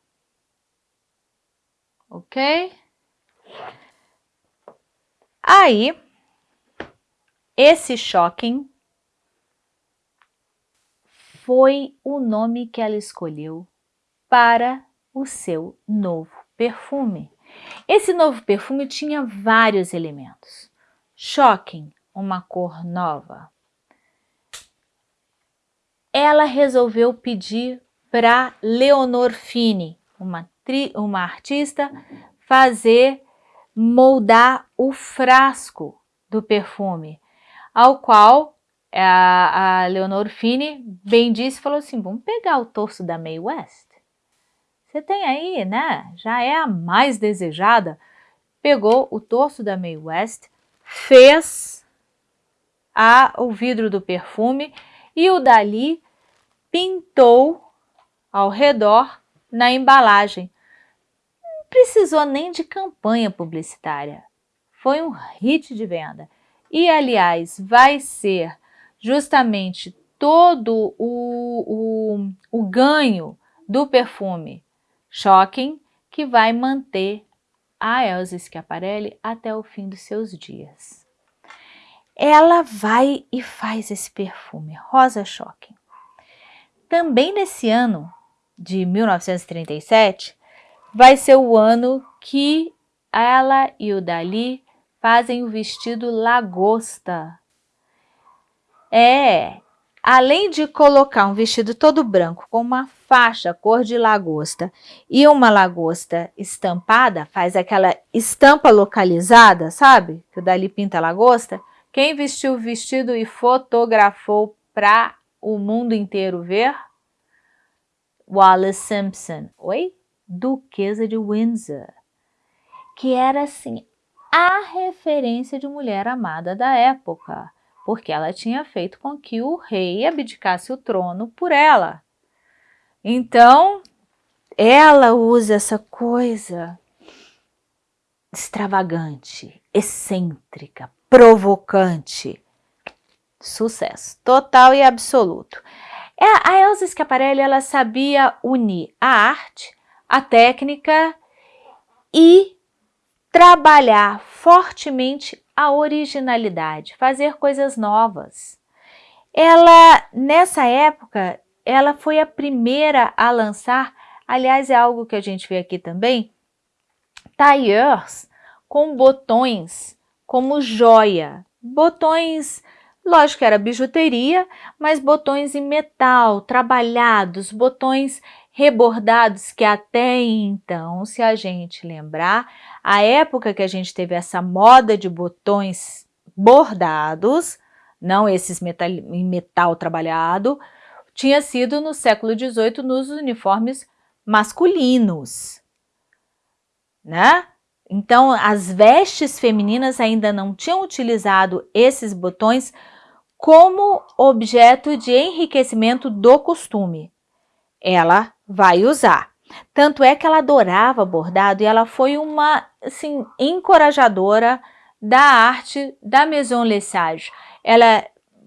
Ok? Aí, esse shocking foi o nome que ela escolheu para o seu novo perfume. Esse novo perfume tinha vários elementos. Shocking, uma cor nova. Ela resolveu pedir para Leonor Fini, uma, uma artista, fazer, moldar o frasco do perfume, ao qual a, a Leonor Fini bem disse, falou assim, vamos pegar o torso da Mae West. Você tem aí, né? Já é a mais desejada. Pegou o torso da Mae West, fez a, o vidro do perfume e o Dali pintou ao redor na embalagem. Precisou nem de campanha publicitária. Foi um hit de venda. E, aliás, vai ser justamente todo o, o, o ganho do perfume Shocking que vai manter a Elsa Schiaparelli até o fim dos seus dias. Ela vai e faz esse perfume, Rosa Shocking. Também nesse ano de 1937, vai ser o ano que ela e o Dali fazem o vestido lagosta. É, além de colocar um vestido todo branco com uma faixa cor de lagosta e uma lagosta estampada, faz aquela estampa localizada, sabe? Que o Dali pinta lagosta. Quem vestiu o vestido e fotografou para o mundo inteiro ver? Wallace Simpson. Oi? Duquesa de Windsor. Que era, assim, a referência de mulher amada da época, porque ela tinha feito com que o rei abdicasse o trono por ela. Então, ela usa essa coisa extravagante, excêntrica, provocante. Sucesso total e absoluto. É, a Elsa Schiaparelli ela sabia unir a arte, a técnica e trabalhar fortemente a originalidade, fazer coisas novas. Ela, nessa época, ela foi a primeira a lançar, aliás, é algo que a gente vê aqui também, tailleurs com botões como joia, botões Lógico que era bijuteria, mas botões em metal, trabalhados, botões rebordados, que até então, se a gente lembrar, a época que a gente teve essa moda de botões bordados, não esses metal, metal trabalhado, tinha sido no século XVIII nos uniformes masculinos, né? Então, as vestes femininas ainda não tinham utilizado esses botões como objeto de enriquecimento do costume. Ela vai usar. Tanto é que ela adorava bordado e ela foi uma assim, encorajadora da arte da Maison Lesage. Ela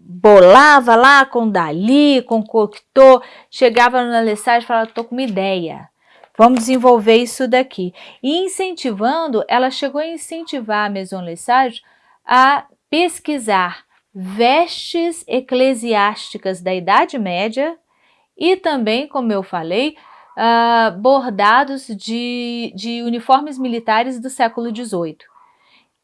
bolava lá com Dali, com Cocteau, chegava na Lesage e falava, estou com uma ideia, vamos desenvolver isso daqui. E incentivando, ela chegou a incentivar a Maison Lesage a pesquisar vestes eclesiásticas da Idade Média e também, como eu falei, uh, bordados de, de uniformes militares do século XVIII.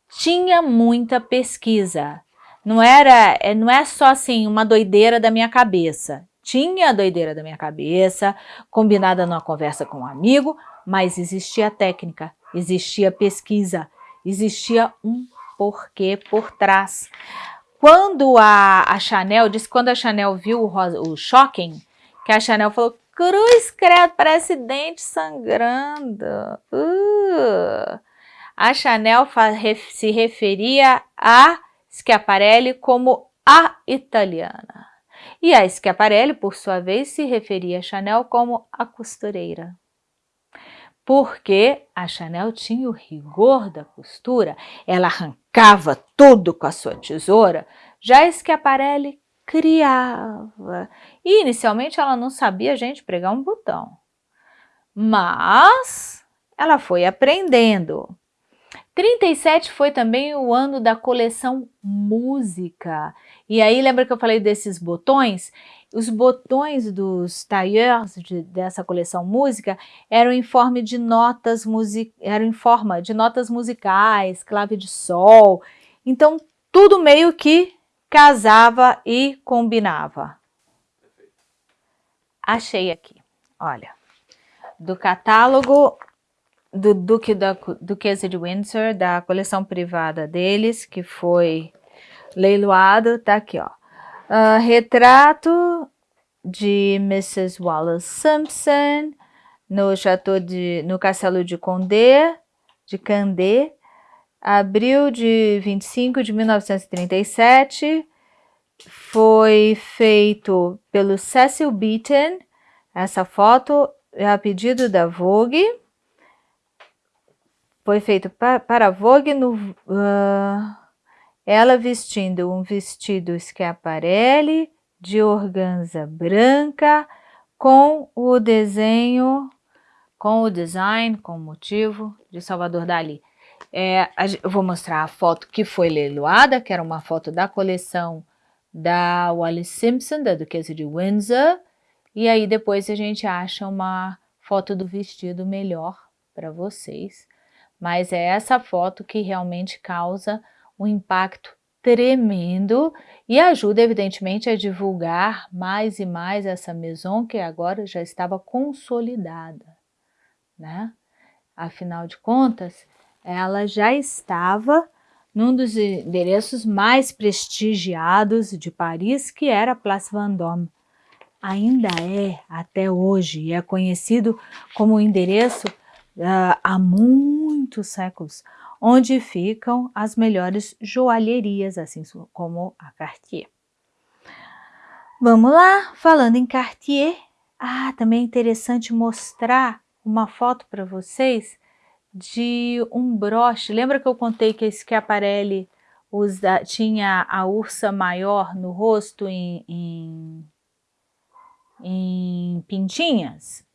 Tinha muita pesquisa, não era, é, não é só assim uma doideira da minha cabeça. Tinha a doideira da minha cabeça, combinada numa conversa com um amigo, mas existia técnica, existia pesquisa, existia um porquê por trás. Quando a, a Chanel, disse quando a Chanel viu o, o Shocking, que a Chanel falou, cruz credo, parece dente sangrando. Uh. A Chanel se referia a Schiaparelli como a italiana. E a Schiaparelli, por sua vez, se referia a Chanel como a costureira porque a Chanel tinha o rigor da costura, ela arrancava tudo com a sua tesoura, já Schiaparelli criava. E inicialmente ela não sabia, gente, pregar um botão. Mas ela foi aprendendo. 37 foi também o ano da coleção música. E aí, lembra que eu falei desses botões? Os botões dos tailleurs de, dessa coleção música eram em forma de notas music, eram em forma de notas musicais, clave de sol. Então, tudo meio que casava e combinava. Achei aqui, olha, do catálogo do Duque da Duquesa de Windsor, da coleção privada deles, que foi leiloado, tá aqui, ó. Uh, retrato de Mrs. Wallace Simpson no Chateau de, no Castelo de Condé, de Candé, abril de 25 de 1937, foi feito pelo Cecil Beaton, essa foto é a pedido da Vogue, foi feito pa para a Vogue, no, uh, ela vestindo um vestido Schiaparelli de organza branca com o desenho, com o design, com o motivo de Salvador Dali. É, eu vou mostrar a foto que foi leiloada, que era uma foto da coleção da Wallis Simpson, da Duquesa de Windsor, e aí depois a gente acha uma foto do vestido melhor para vocês. Mas é essa foto que realmente causa um impacto tremendo e ajuda, evidentemente, a divulgar mais e mais essa maison que agora já estava consolidada, né? Afinal de contas, ela já estava num dos endereços mais prestigiados de Paris, que era a Place Vendôme. Ainda é, até hoje, e é conhecido como endereço uh, há muitos séculos, onde ficam as melhores joalherias, assim como a Cartier. Vamos lá, falando em Cartier, ah, também é interessante mostrar uma foto para vocês de um broche. Lembra que eu contei que esse Schiaparelli usa, tinha a ursa maior no rosto em, em, em pintinhas?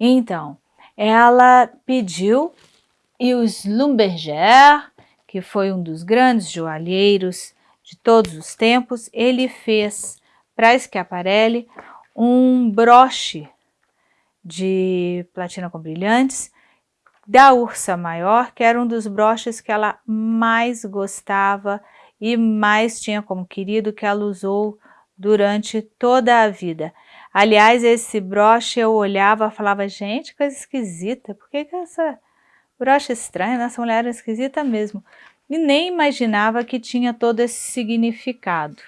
Então, ela pediu e o Slumberger, que foi um dos grandes joalheiros de todos os tempos, ele fez para Schiaparelli um broche de platina com brilhantes da Ursa Maior, que era um dos broches que ela mais gostava e mais tinha como querido, que ela usou durante toda a vida. Aliás, esse broche eu olhava e falava, gente, coisa esquisita, por que, que essa broche estranha, essa mulher era esquisita mesmo. E nem imaginava que tinha todo esse significado.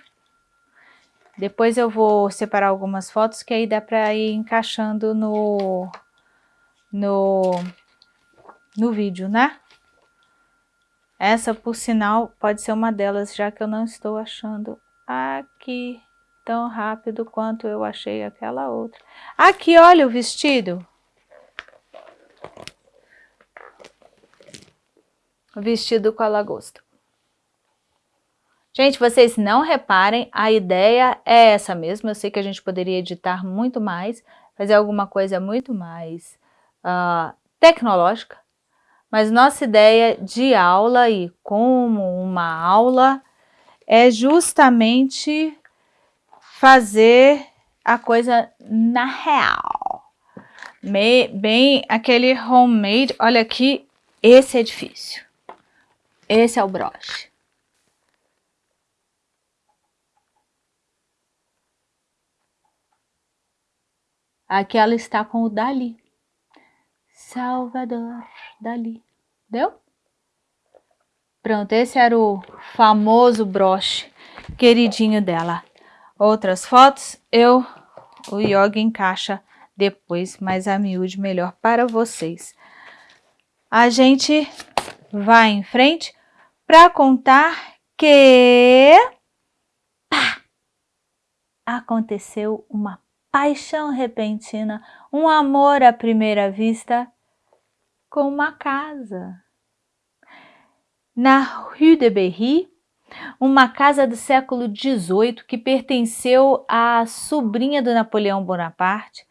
Depois eu vou separar algumas fotos que aí dá para ir encaixando no, no, no vídeo, né? Essa, por sinal, pode ser uma delas, já que eu não estou achando aqui tão rápido quanto eu achei aquela outra. Aqui, olha o vestido. O vestido com a lagosta. Gente, vocês não reparem, a ideia é essa mesmo, eu sei que a gente poderia editar muito mais, fazer alguma coisa muito mais uh, tecnológica, mas nossa ideia de aula e como uma aula é justamente fazer a coisa na real. bem aquele homemade, olha aqui, esse é difícil. Esse é o broche. Aqui ela está com o Dali. Salvador Dali. Deu? Pronto, esse era o famoso broche queridinho dela. Outras fotos eu, o Yogi encaixa depois, mais a miúde melhor para vocês. A gente vai em frente para contar que pá, aconteceu uma paixão repentina, um amor à primeira vista com uma casa. Na Rue de Berry, uma casa do século XVIII que pertenceu à sobrinha do Napoleão Bonaparte,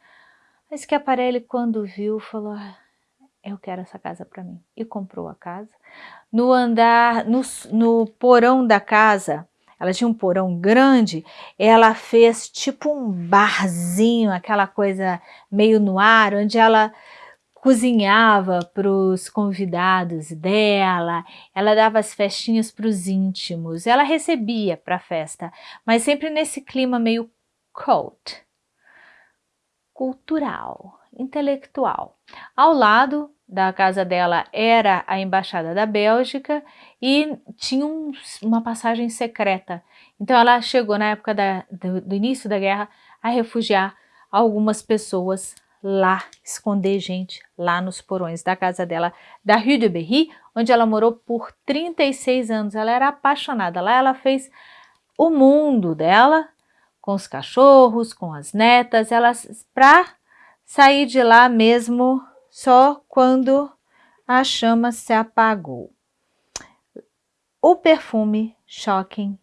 mas que Aparelli, quando viu, falou, ah, eu quero essa casa para mim, e comprou a casa. No andar, no, no porão da casa, ela tinha um porão grande, ela fez tipo um barzinho, aquela coisa meio no ar, onde ela cozinhava para os convidados dela, ela dava as festinhas para os íntimos, ela recebia para a festa, mas sempre nesse clima meio cult, cultural, intelectual. Ao lado da casa dela era a embaixada da Bélgica e tinha um, uma passagem secreta. Então ela chegou na época da, do, do, início da guerra a refugiar algumas pessoas lá, esconder gente lá nos porões da casa dela, da Rue de Berry, onde ela morou por 36 anos. Ela era apaixonada. Lá ela fez o mundo dela, com os cachorros, com as netas, ela para sair de lá mesmo só quando a chama se apagou. O perfume Shocking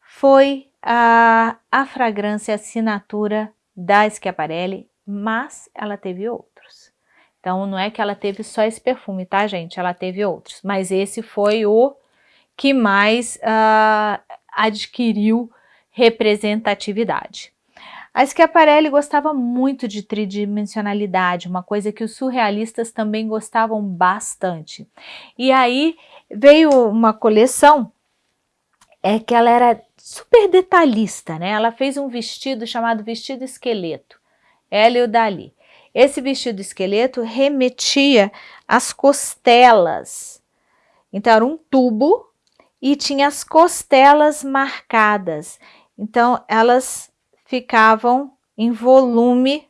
foi a, a fragrância assinatura da Schiaparelli, mas ela teve outros. Então, não é que ela teve só esse perfume, tá, gente? Ela teve outros, mas esse foi o que mais uh, adquiriu representatividade. A Schiaparelli gostava muito de tridimensionalidade, uma coisa que os surrealistas também gostavam bastante. E aí veio uma coleção é que ela era super detalhista, né? Ela fez um vestido chamado vestido esqueleto, ela e o Dali. Esse vestido esqueleto remetia às costelas. Então era um tubo e tinha as costelas marcadas. Então elas ficavam em volume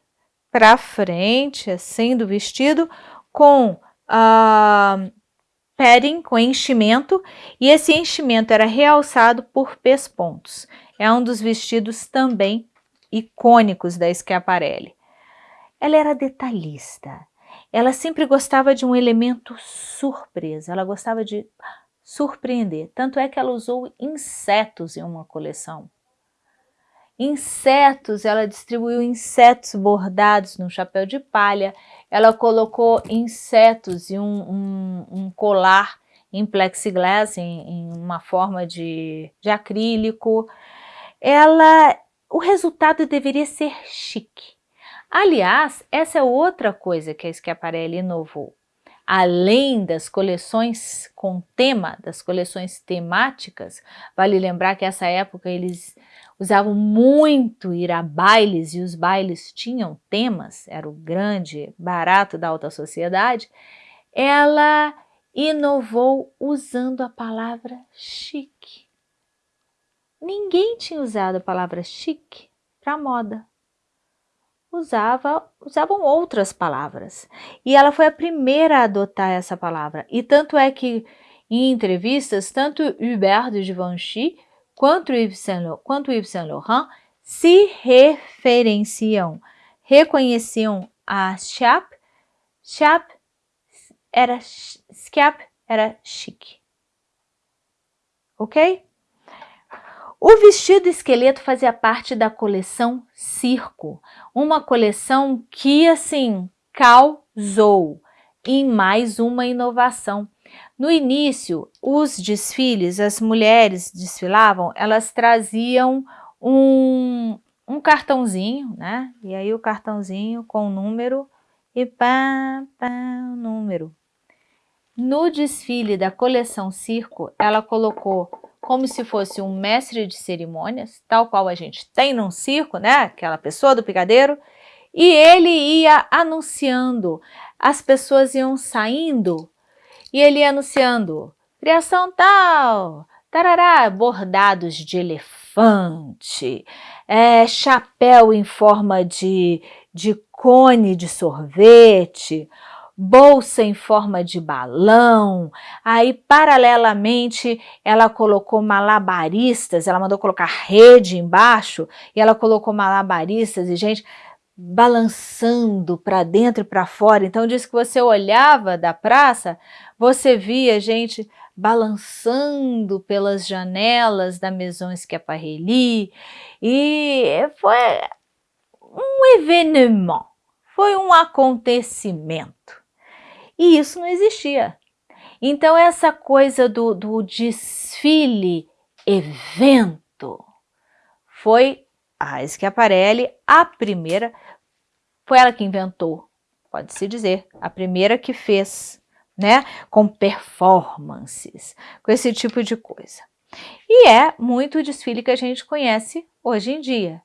para frente, assim, do vestido, com uh, padding, com enchimento, e esse enchimento era realçado por pespontos. É um dos vestidos também icônicos da Schiaparelli. Ela era detalhista, ela sempre gostava de um elemento surpresa, ela gostava de surpreender. Tanto é que ela usou insetos em uma coleção. Insetos, ela distribuiu insetos bordados no chapéu de palha, ela colocou insetos em um, um, um colar em plexiglass, em, em uma forma de, de acrílico. Ela, o resultado deveria ser chique. Aliás, essa é outra coisa que a Schiaparelli inovou. Além das coleções com tema, das coleções temáticas, vale lembrar que essa época eles usavam muito ir a bailes e os bailes tinham temas, era o grande barato da alta sociedade, ela inovou usando a palavra chique. Ninguém tinha usado a palavra chique para moda. Usava, usavam outras palavras. E ela foi a primeira a adotar essa palavra. E tanto é que em entrevistas, tanto Hubert de Givenchy quanto Yves Saint Laurent se referenciam, reconheciam a Chap. Chap era Scap era chique. Ok? O vestido esqueleto fazia parte da coleção Circo, uma coleção que, assim, causou em mais uma inovação. No início, os desfiles, as mulheres desfilavam, elas traziam um, um cartãozinho, né? E aí o cartãozinho com o número e pá, pá, número. No desfile da coleção Circo, ela colocou como se fosse um mestre de cerimônias, tal qual a gente tem num circo, né? Aquela pessoa do picadeiro, e ele ia anunciando, as pessoas iam saindo e ele ia anunciando, criação tal, tarará, bordados de elefante, é, chapéu em forma de, de cone de sorvete, bolsa em forma de balão, aí paralelamente ela colocou malabaristas, ela mandou colocar rede embaixo e ela colocou malabaristas e gente balançando para dentro e para fora, então diz que você olhava da praça, você via gente balançando pelas janelas da Maison Schiaparelli. E foi um evenement, foi um acontecimento. E isso não existia. Então essa coisa do, do desfile, evento, foi a Schiaparelli a primeira, foi ela que inventou, pode-se dizer, a primeira que fez, né, com performances, com esse tipo de coisa. E é muito o desfile que a gente conhece hoje em dia.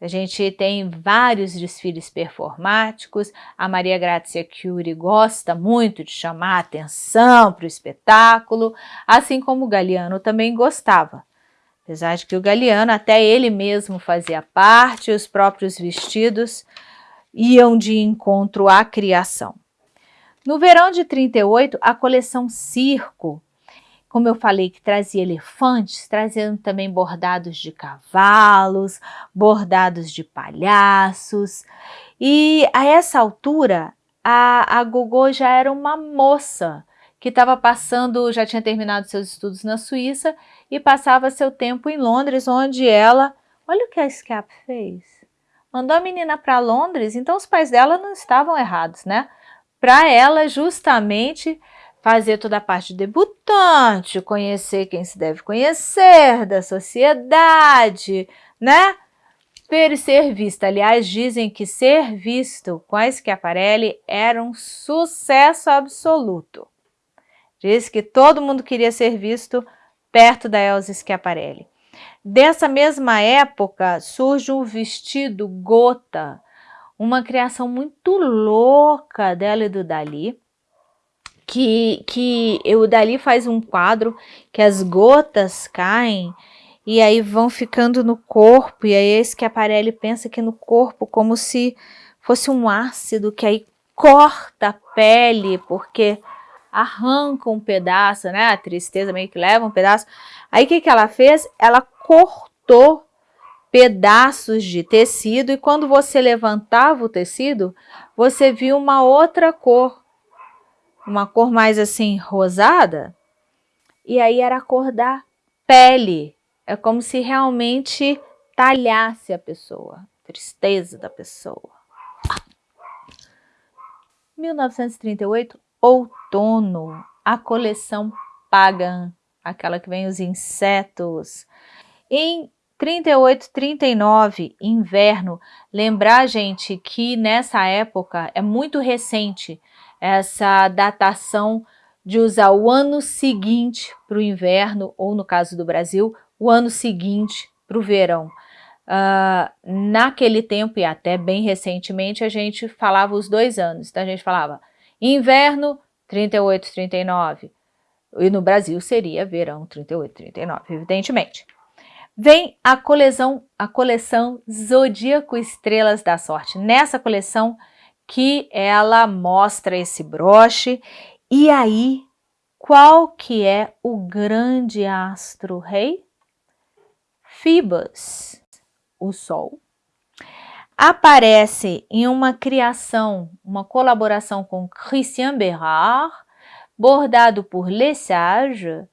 A gente tem vários desfiles performáticos, a Maria Grazia Curie gosta muito de chamar atenção para o espetáculo, assim como o Galiano também gostava. Apesar de que o Galiano, até ele mesmo fazia parte, os próprios vestidos iam de encontro à criação. No verão de 38, a coleção Circo como eu falei, que trazia elefantes, trazendo também bordados de cavalos, bordados de palhaços. E a essa altura, a, a Gogô já era uma moça que estava passando, já tinha terminado seus estudos na Suíça e passava seu tempo em Londres, onde ela, olha o que a Scap fez, mandou a menina para Londres, então os pais dela não estavam errados, né? Para ela justamente fazer toda a parte debutante, conhecer quem se deve conhecer, da sociedade, né? Ver e ser vista. Aliás, dizem que ser visto com a Schiaparelli era um sucesso absoluto. Diz que todo mundo queria ser visto perto da Elsa Schiaparelli. Dessa mesma época surge o vestido gota, uma criação muito louca dela e do Dali, que, que o Dali faz um quadro que as gotas caem e aí vão ficando no corpo, e aí é esse que a Parelli pensa que no corpo como se fosse um ácido que aí corta a pele, porque arranca um pedaço, né? A tristeza meio que leva um pedaço. Aí o que, que ela fez? Ela cortou pedaços de tecido e quando você levantava o tecido, você via uma outra cor, uma cor mais assim rosada, e aí era a cor da pele. É como se realmente talhasse a pessoa, tristeza da pessoa. 1938, outono, a coleção Pagan, aquela que vem os insetos. Em 38, 39, inverno, lembrar, gente, que nessa época é muito recente essa datação de usar o ano seguinte para o inverno, ou no caso do Brasil, o ano seguinte para o verão. Uh, naquele tempo, e até bem recentemente, a gente falava os dois anos. Então a gente falava inverno 38, 39. E no Brasil seria verão 38, 39, evidentemente. Vem a coleção, a coleção Zodíaco Estrelas da Sorte. Nessa coleção que ela mostra esse broche. E aí, qual que é o grande astro rei? Phoebus o Sol, aparece em uma criação, uma colaboração com Christian Berard, bordado por Lesage,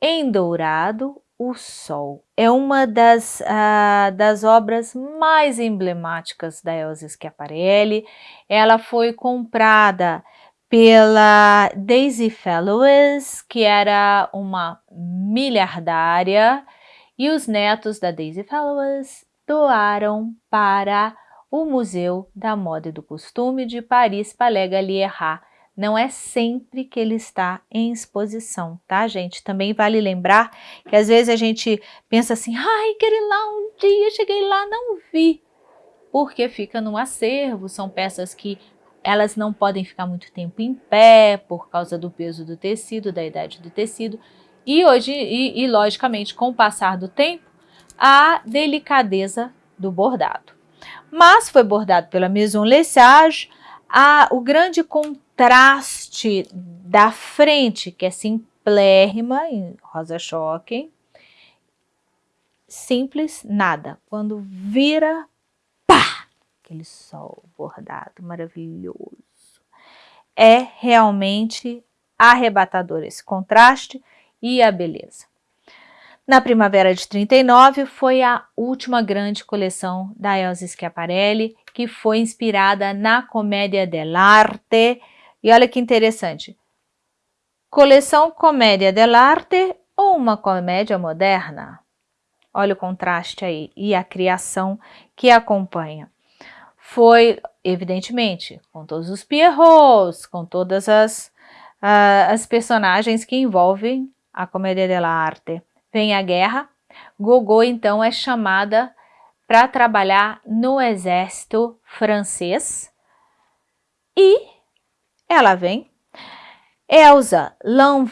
em dourado, o Sol. É uma das, uh, das obras mais emblemáticas da Elsa Schiaparelli. Ela foi comprada pela Daisy Fellowes, que era uma miliardária, e os netos da Daisy Fellowes doaram para o Museu da Moda e do Costume de Paris Palais Galliera. Não é sempre que ele está em exposição, tá, gente? Também vale lembrar que às vezes a gente pensa assim, ai, quero ir lá um dia, cheguei lá, não vi. Porque fica no acervo, são peças que elas não podem ficar muito tempo em pé por causa do peso do tecido, da idade do tecido. E hoje, e, e logicamente, com o passar do tempo, a delicadeza do bordado. Mas foi bordado pela Maison Lesage, a, o grande contraste da frente, que é simplérrima, em rosa choque, simples, nada. Quando vira, pá, aquele sol bordado maravilhoso. É realmente arrebatador esse contraste e a beleza. Na primavera de 39 foi a última grande coleção da Elsa Schiaparelli, que foi inspirada na Comédia dell'arte. E olha que interessante, coleção Comédia dell'arte ou uma comédia moderna? Olha o contraste aí e a criação que acompanha. Foi, evidentemente, com todos os Pierrots, com todas as, uh, as personagens que envolvem a Comédia dell'arte vem a guerra, Gogô então é chamada para trabalhar no exército francês e ela vem. Elsa,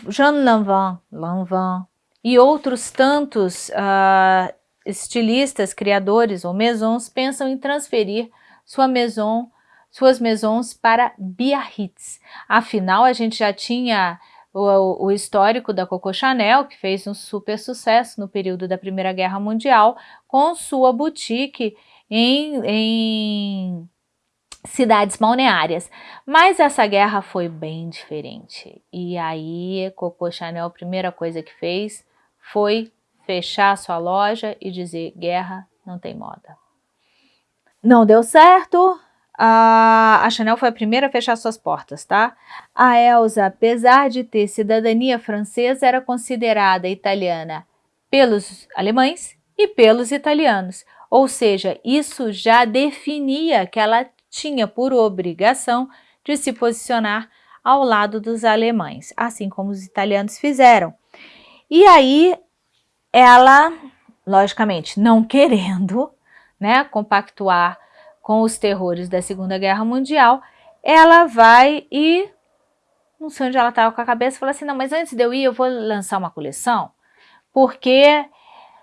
Jean Lanvin, Lanvin e outros tantos uh, estilistas, criadores ou maisons pensam em transferir sua maison, suas maisons para Biarritz. Afinal, a gente já tinha o, o, histórico da Coco Chanel, que fez um super sucesso no período da Primeira Guerra Mundial, com sua boutique em, em cidades balneárias. Mas essa guerra foi bem diferente. E aí, Coco Chanel, a primeira coisa que fez foi fechar sua loja e dizer, guerra não tem moda. Não deu certo, a, Chanel foi a primeira a fechar suas portas, tá? A Elsa, apesar de ter cidadania francesa, era considerada italiana pelos alemães e pelos italianos. Ou seja, isso já definia que ela tinha por obrigação de se posicionar ao lado dos alemães, assim como os italianos fizeram. E aí, ela, logicamente, não querendo né, compactuar com os terrores da Segunda Guerra Mundial, ela vai e, não sei onde ela estava com a cabeça, fala assim, não, mas antes de eu ir, eu vou lançar uma coleção, porque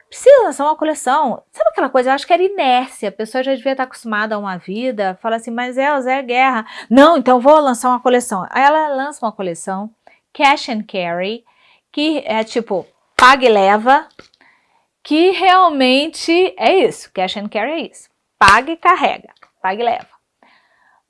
precisa lançar uma coleção. Sabe aquela coisa, eu acho que era inércia, a pessoa já devia estar acostumada a uma vida, fala assim, mas Elza, é guerra. Não, então vou lançar uma coleção. Aí ela lança uma coleção, Cash and Carry, que é tipo, paga e leva, que realmente é isso, cash and carry é isso, paga e carrega, paga e leva.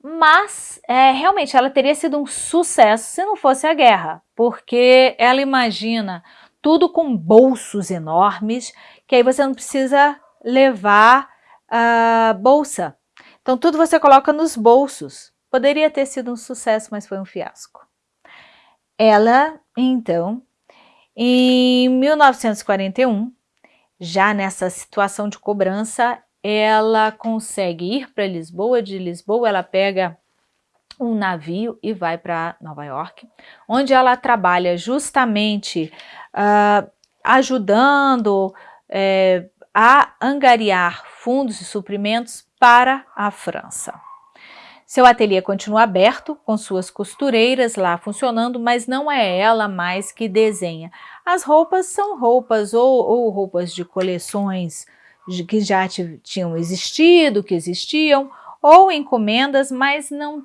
Mas, é, realmente, ela teria sido um sucesso se não fosse a guerra, porque ela imagina tudo com bolsos enormes, que aí você não precisa levar a bolsa. Então, tudo você coloca nos bolsos. Poderia ter sido um sucesso, mas foi um fiasco. Ela, então, em 1941, já nessa situação de cobrança, ela consegue ir para Lisboa, de Lisboa ela pega um navio e vai para Nova York, onde ela trabalha justamente uh, ajudando é, a angariar fundos e suprimentos para a França. Seu ateliê continua aberto, com suas costureiras lá funcionando, mas não é ela mais que desenha. As roupas são roupas ou, ou roupas de coleções de, que já tinham existido, que existiam, ou encomendas, mas não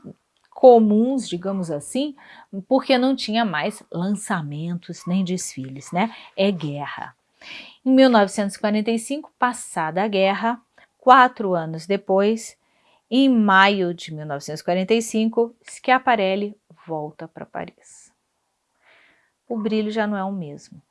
comuns, digamos assim, porque não tinha mais lançamentos nem desfiles, né? É guerra. Em 1945, passada a guerra, quatro anos depois, em maio de 1945, Schiaparelli volta para Paris. O brilho já não é o mesmo.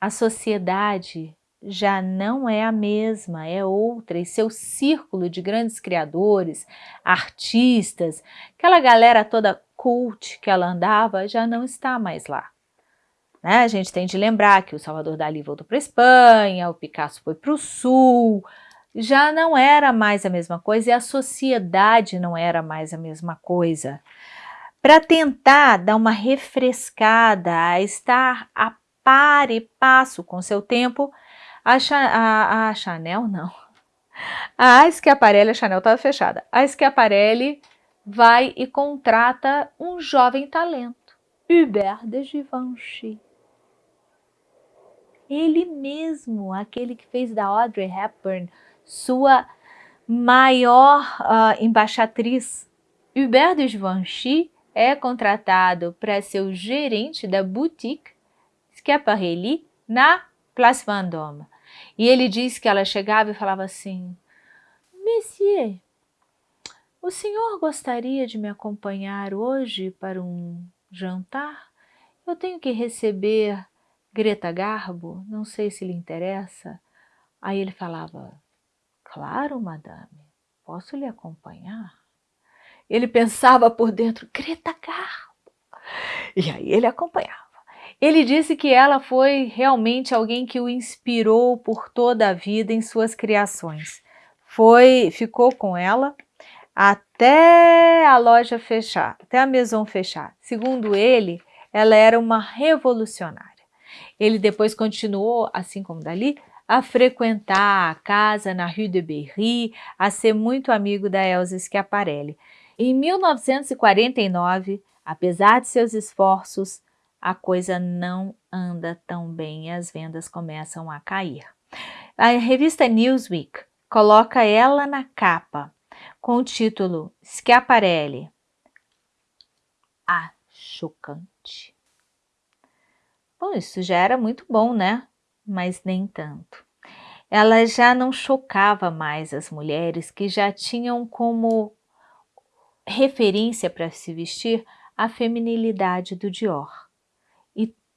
A sociedade já não é a mesma, é outra, e seu círculo de grandes criadores, artistas, aquela galera toda cult que ela andava, já não está mais lá. Né? A gente tem de lembrar que o Salvador Dali voltou para a Espanha, o Picasso foi para o Sul, já não era mais a mesma coisa e a sociedade não era mais a mesma coisa. Para tentar dar uma refrescada, a estar a par e passo com seu tempo, a, a, a Chanel não. A Schiaparelli, a Chanel estava fechada. A Schiaparelli vai e contrata um jovem talento, Hubert de Givenchy. Ele mesmo, aquele que fez da Audrey Hepburn sua maior uh, embaixatriz. Hubert de Givenchy é contratado para ser o gerente da boutique Schiaparelli na Place Vendôme. E ele diz que ela chegava e falava assim, Monsieur, o senhor gostaria de me acompanhar hoje para um jantar? Eu tenho que receber Greta Garbo, não sei se lhe interessa. Aí ele falava, Claro, madame, posso lhe acompanhar? Ele pensava por dentro, Greta Garbo. E aí ele acompanhava. Ele disse que ela foi realmente alguém que o inspirou por toda a vida em suas criações. Foi, ficou com ela até a loja fechar, até a maison fechar. Segundo ele, ela era uma revolucionária. Ele depois continuou, assim como Dali, a frequentar a casa na Rue de Berry, a ser muito amigo da Elsa Schiaparelli. Em 1949, apesar de seus esforços, a coisa não anda tão bem e as vendas começam a cair. A revista Newsweek coloca ela na capa com o título Schiaparelli, a chocante. Bom, isso já era muito bom, né? mas nem tanto. Ela já não chocava mais as mulheres que já tinham como referência para se vestir a feminilidade do Dior.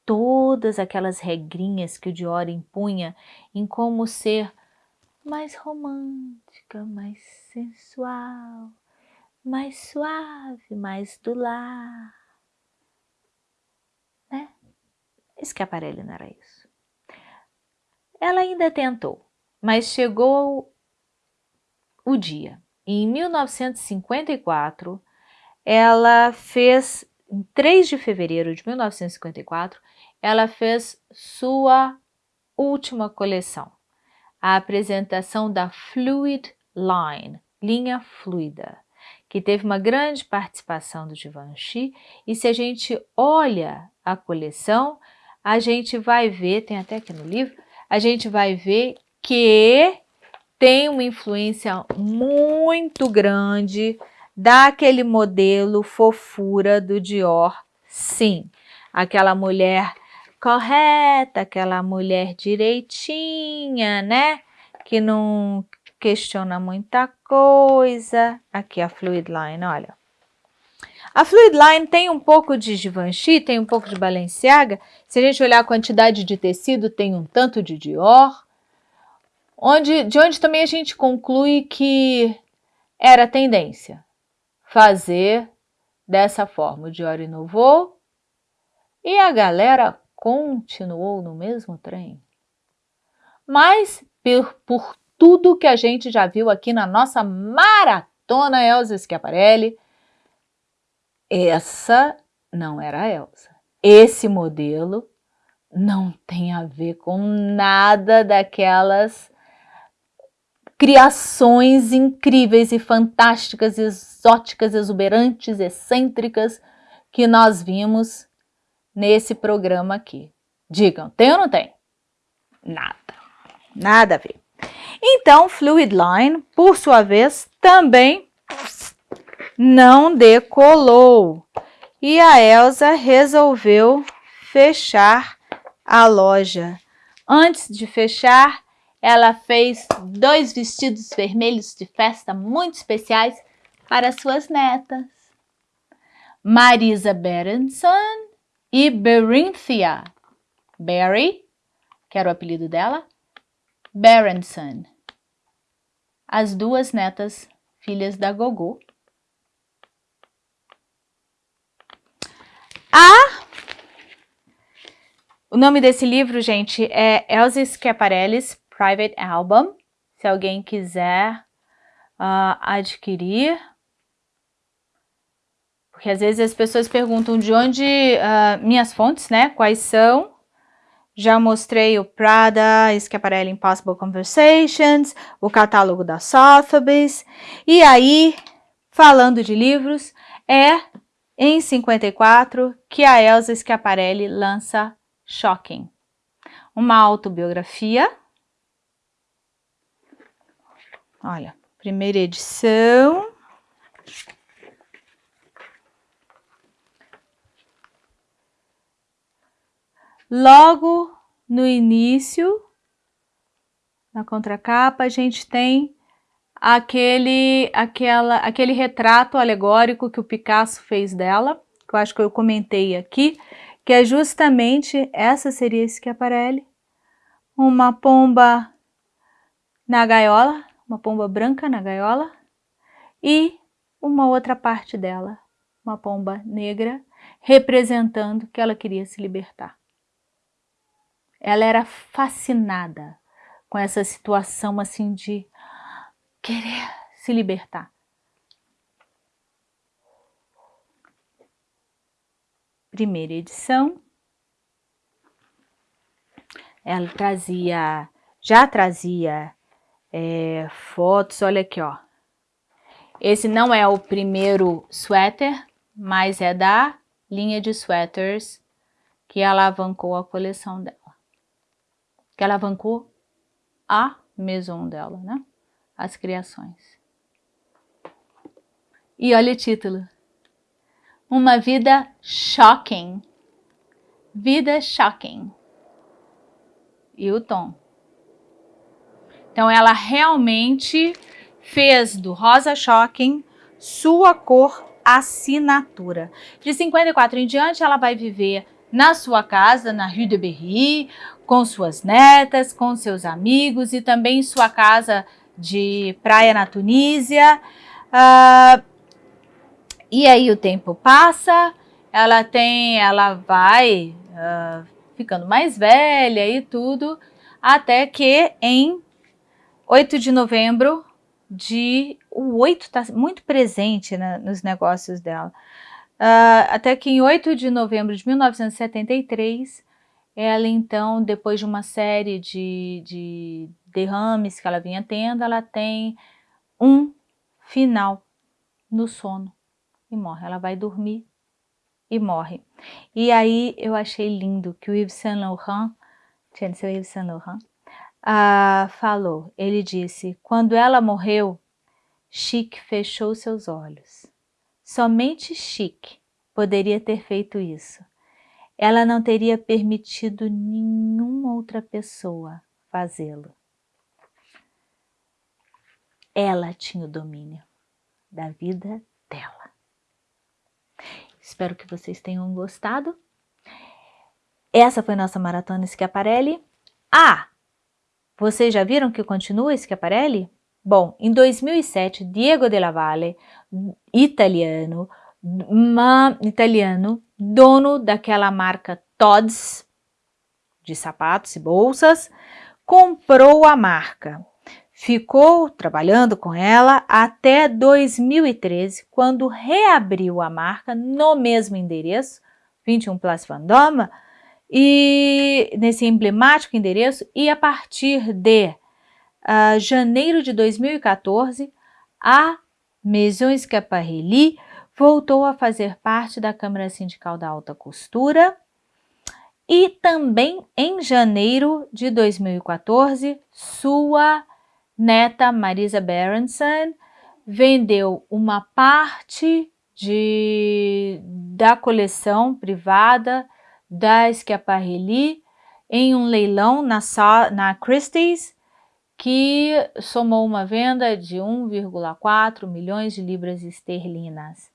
Todas aquelas regrinhas que o Dior impunha em como ser mais romântica, mais sensual, mais suave, mais do lar. Né? Escaparelli não era isso. Ela ainda tentou, mas chegou o dia. Em 1954, ela fez, em 3 de fevereiro de 1954, ela fez sua última coleção, a apresentação da Fluid Line, linha fluida, que teve uma grande participação do Givenchy, e se a gente olha a coleção, a gente vai ver, tem até aqui no livro, a gente vai ver que tem uma influência muito grande daquele modelo fofura do Dior, sim. Aquela mulher correta, aquela mulher direitinha, né? Que não questiona muita coisa. Aqui a Fluid Line, olha. A Fluid Line tem um pouco de Givenchy, tem um pouco de Balenciaga. Se a gente olhar a quantidade de tecido, tem um tanto de Dior. Onde, de onde também a gente conclui que era tendência fazer dessa forma. O Dior inovou e a galera continuou no mesmo trem. Mas por, por tudo que a gente já viu aqui na nossa maratona Elza Schiaparelli, essa não era a Elsa. Esse modelo não tem a ver com nada daquelas criações incríveis e fantásticas, exóticas, exuberantes, excêntricas que nós vimos nesse programa aqui. Digam, tem ou não tem? Nada. Nada a ver. Então, Fluid Line, por sua vez, também não decolou. E a Elsa resolveu fechar a loja. Antes de fechar, ela fez dois vestidos vermelhos de festa muito especiais para suas netas. Marisa Berenson e Berinthia. Barry, que era o apelido dela, Berenson. As duas netas, filhas da Gogô. A... O nome desse livro, gente, é Elsa Schiaparelli's Private Album. Se alguém quiser uh, adquirir, porque às vezes as pessoas perguntam de onde uh, minhas fontes, né? Quais são? Já mostrei o Prada, Schiaparelli Impossible Conversations, o catálogo da Sotheby's. E aí, falando de livros, é em 54 que a Elsa Schiaparelli lança Shocking, uma autobiografia. Olha, primeira edição. Logo no início, na contracapa, a gente tem aquele, aquela, aquele retrato alegórico que o Picasso fez dela, que eu acho que eu comentei aqui, que é justamente, essa seria Schiaparelli, uma pomba na gaiola, uma pomba branca na gaiola, e uma outra parte dela, uma pomba negra, representando que ela queria se libertar. Ela era fascinada com essa situação assim de querer se libertar. Primeira edição. Ela trazia, já trazia é, fotos, olha aqui, ó. Esse não é o primeiro suéter, mas é da linha de sweaters que alavancou a coleção dela que alavancou a maison dela, né? As criações. E olha o título. Uma vida shocking. Vida shocking. E o tom. Então ela realmente fez do rosa shocking sua cor assinatura. De 54 em diante ela vai viver na sua casa, na Rue de Berry, com suas netas, com seus amigos e também em sua casa de praia na Tunísia. Uh, e aí o tempo passa, ela tem, ela vai uh, ficando mais velha e tudo, até que em 8 de novembro de... O 8 está muito presente né, nos negócios dela. Uh, até que em 8 de novembro de 1973, ela então, depois de uma série de, de derrames que ela vinha tendo, ela tem um final no sono e morre. Ela vai dormir e morre. E aí eu achei lindo que o Yves Saint Laurent, seu Yves Saint Laurent, uh, falou, ele disse, quando ela morreu, Chic fechou seus olhos. Somente Chic poderia ter feito isso. ela não teria permitido nenhuma outra pessoa fazê-lo. Ela tinha o domínio da vida dela. Espero que vocês tenham gostado. Essa foi nossa maratona Schiaparelli. Ah, vocês já viram que continua Schiaparelli? Bom, em 2007, Diego della Valle, italiano, italiano, dono daquela marca Tod's, de sapatos e bolsas, comprou a marca. Ficou trabalhando com ela até 2013, quando reabriu a marca no mesmo endereço, 21 Place Vendôme, e nesse emblemático endereço, e a partir de uh, janeiro de 2014, a Maison Schiaparelli voltou a fazer parte da Câmara Sindical da Alta Costura. E também em janeiro de 2014, sua neta Marisa Berenson vendeu uma parte de, da coleção privada da Schiaparelli em um leilão na, na Christie's que somou uma venda de 1,4 milhões de libras esterlinas.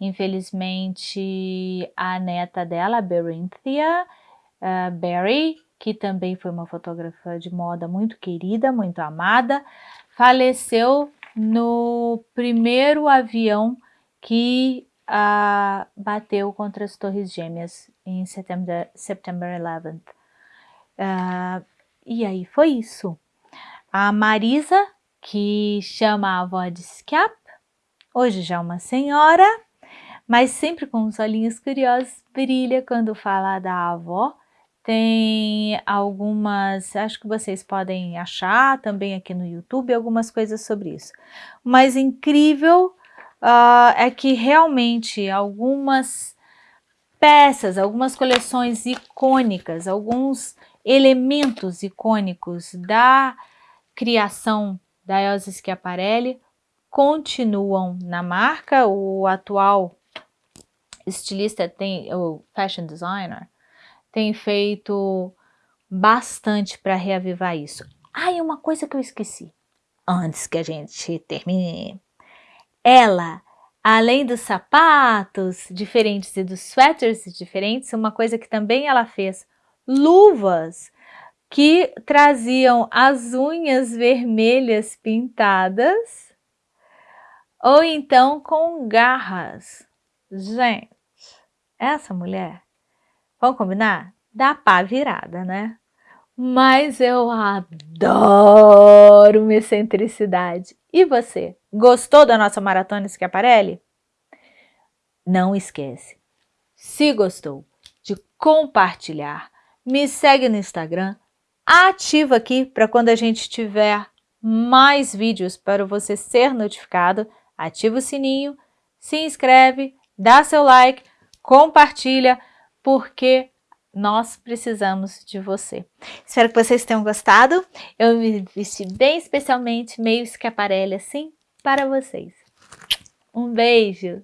Infelizmente, a neta dela, Berinthia uh, Berry, que também foi uma fotógrafa de moda muito querida, muito amada, faleceu no primeiro avião que uh, bateu contra as Torres Gêmeas em September, September 11 uh, ah, e aí foi isso. A Marisa, que chama a avó de Scap, hoje já é uma senhora, mas sempre com os olhinhos curiosos, brilha quando fala da avó. Tem algumas, acho que vocês podem achar também aqui no YouTube, algumas coisas sobre isso. O mais incrível uh, é que realmente algumas peças, algumas coleções icônicas, alguns elementos icônicos da criação da Elsa Schiaparelli continuam na marca. O atual estilista tem, o fashion designer, tem feito bastante para reavivar isso. Ah, e uma coisa que eu esqueci, antes que a gente termine. Ela, além dos sapatos diferentes e dos sweaters diferentes, uma coisa que também ela fez, luvas que traziam as unhas vermelhas pintadas ou então com garras. Gente, essa mulher, vamos combinar? Dá pá virada, né? Mas eu adoro minha excentricidade. E você, gostou da nossa maratona Schiaparelli? Não esquece, se gostou, de compartilhar. Me segue no Instagram, ativa aqui para quando a gente tiver mais vídeos para você ser notificado. Ativa o sininho, se inscreve, dá seu like, compartilha, porque nós precisamos de você. Espero que vocês tenham gostado. Eu me vesti bem especialmente, meio escaparelli assim, para vocês. Um beijo!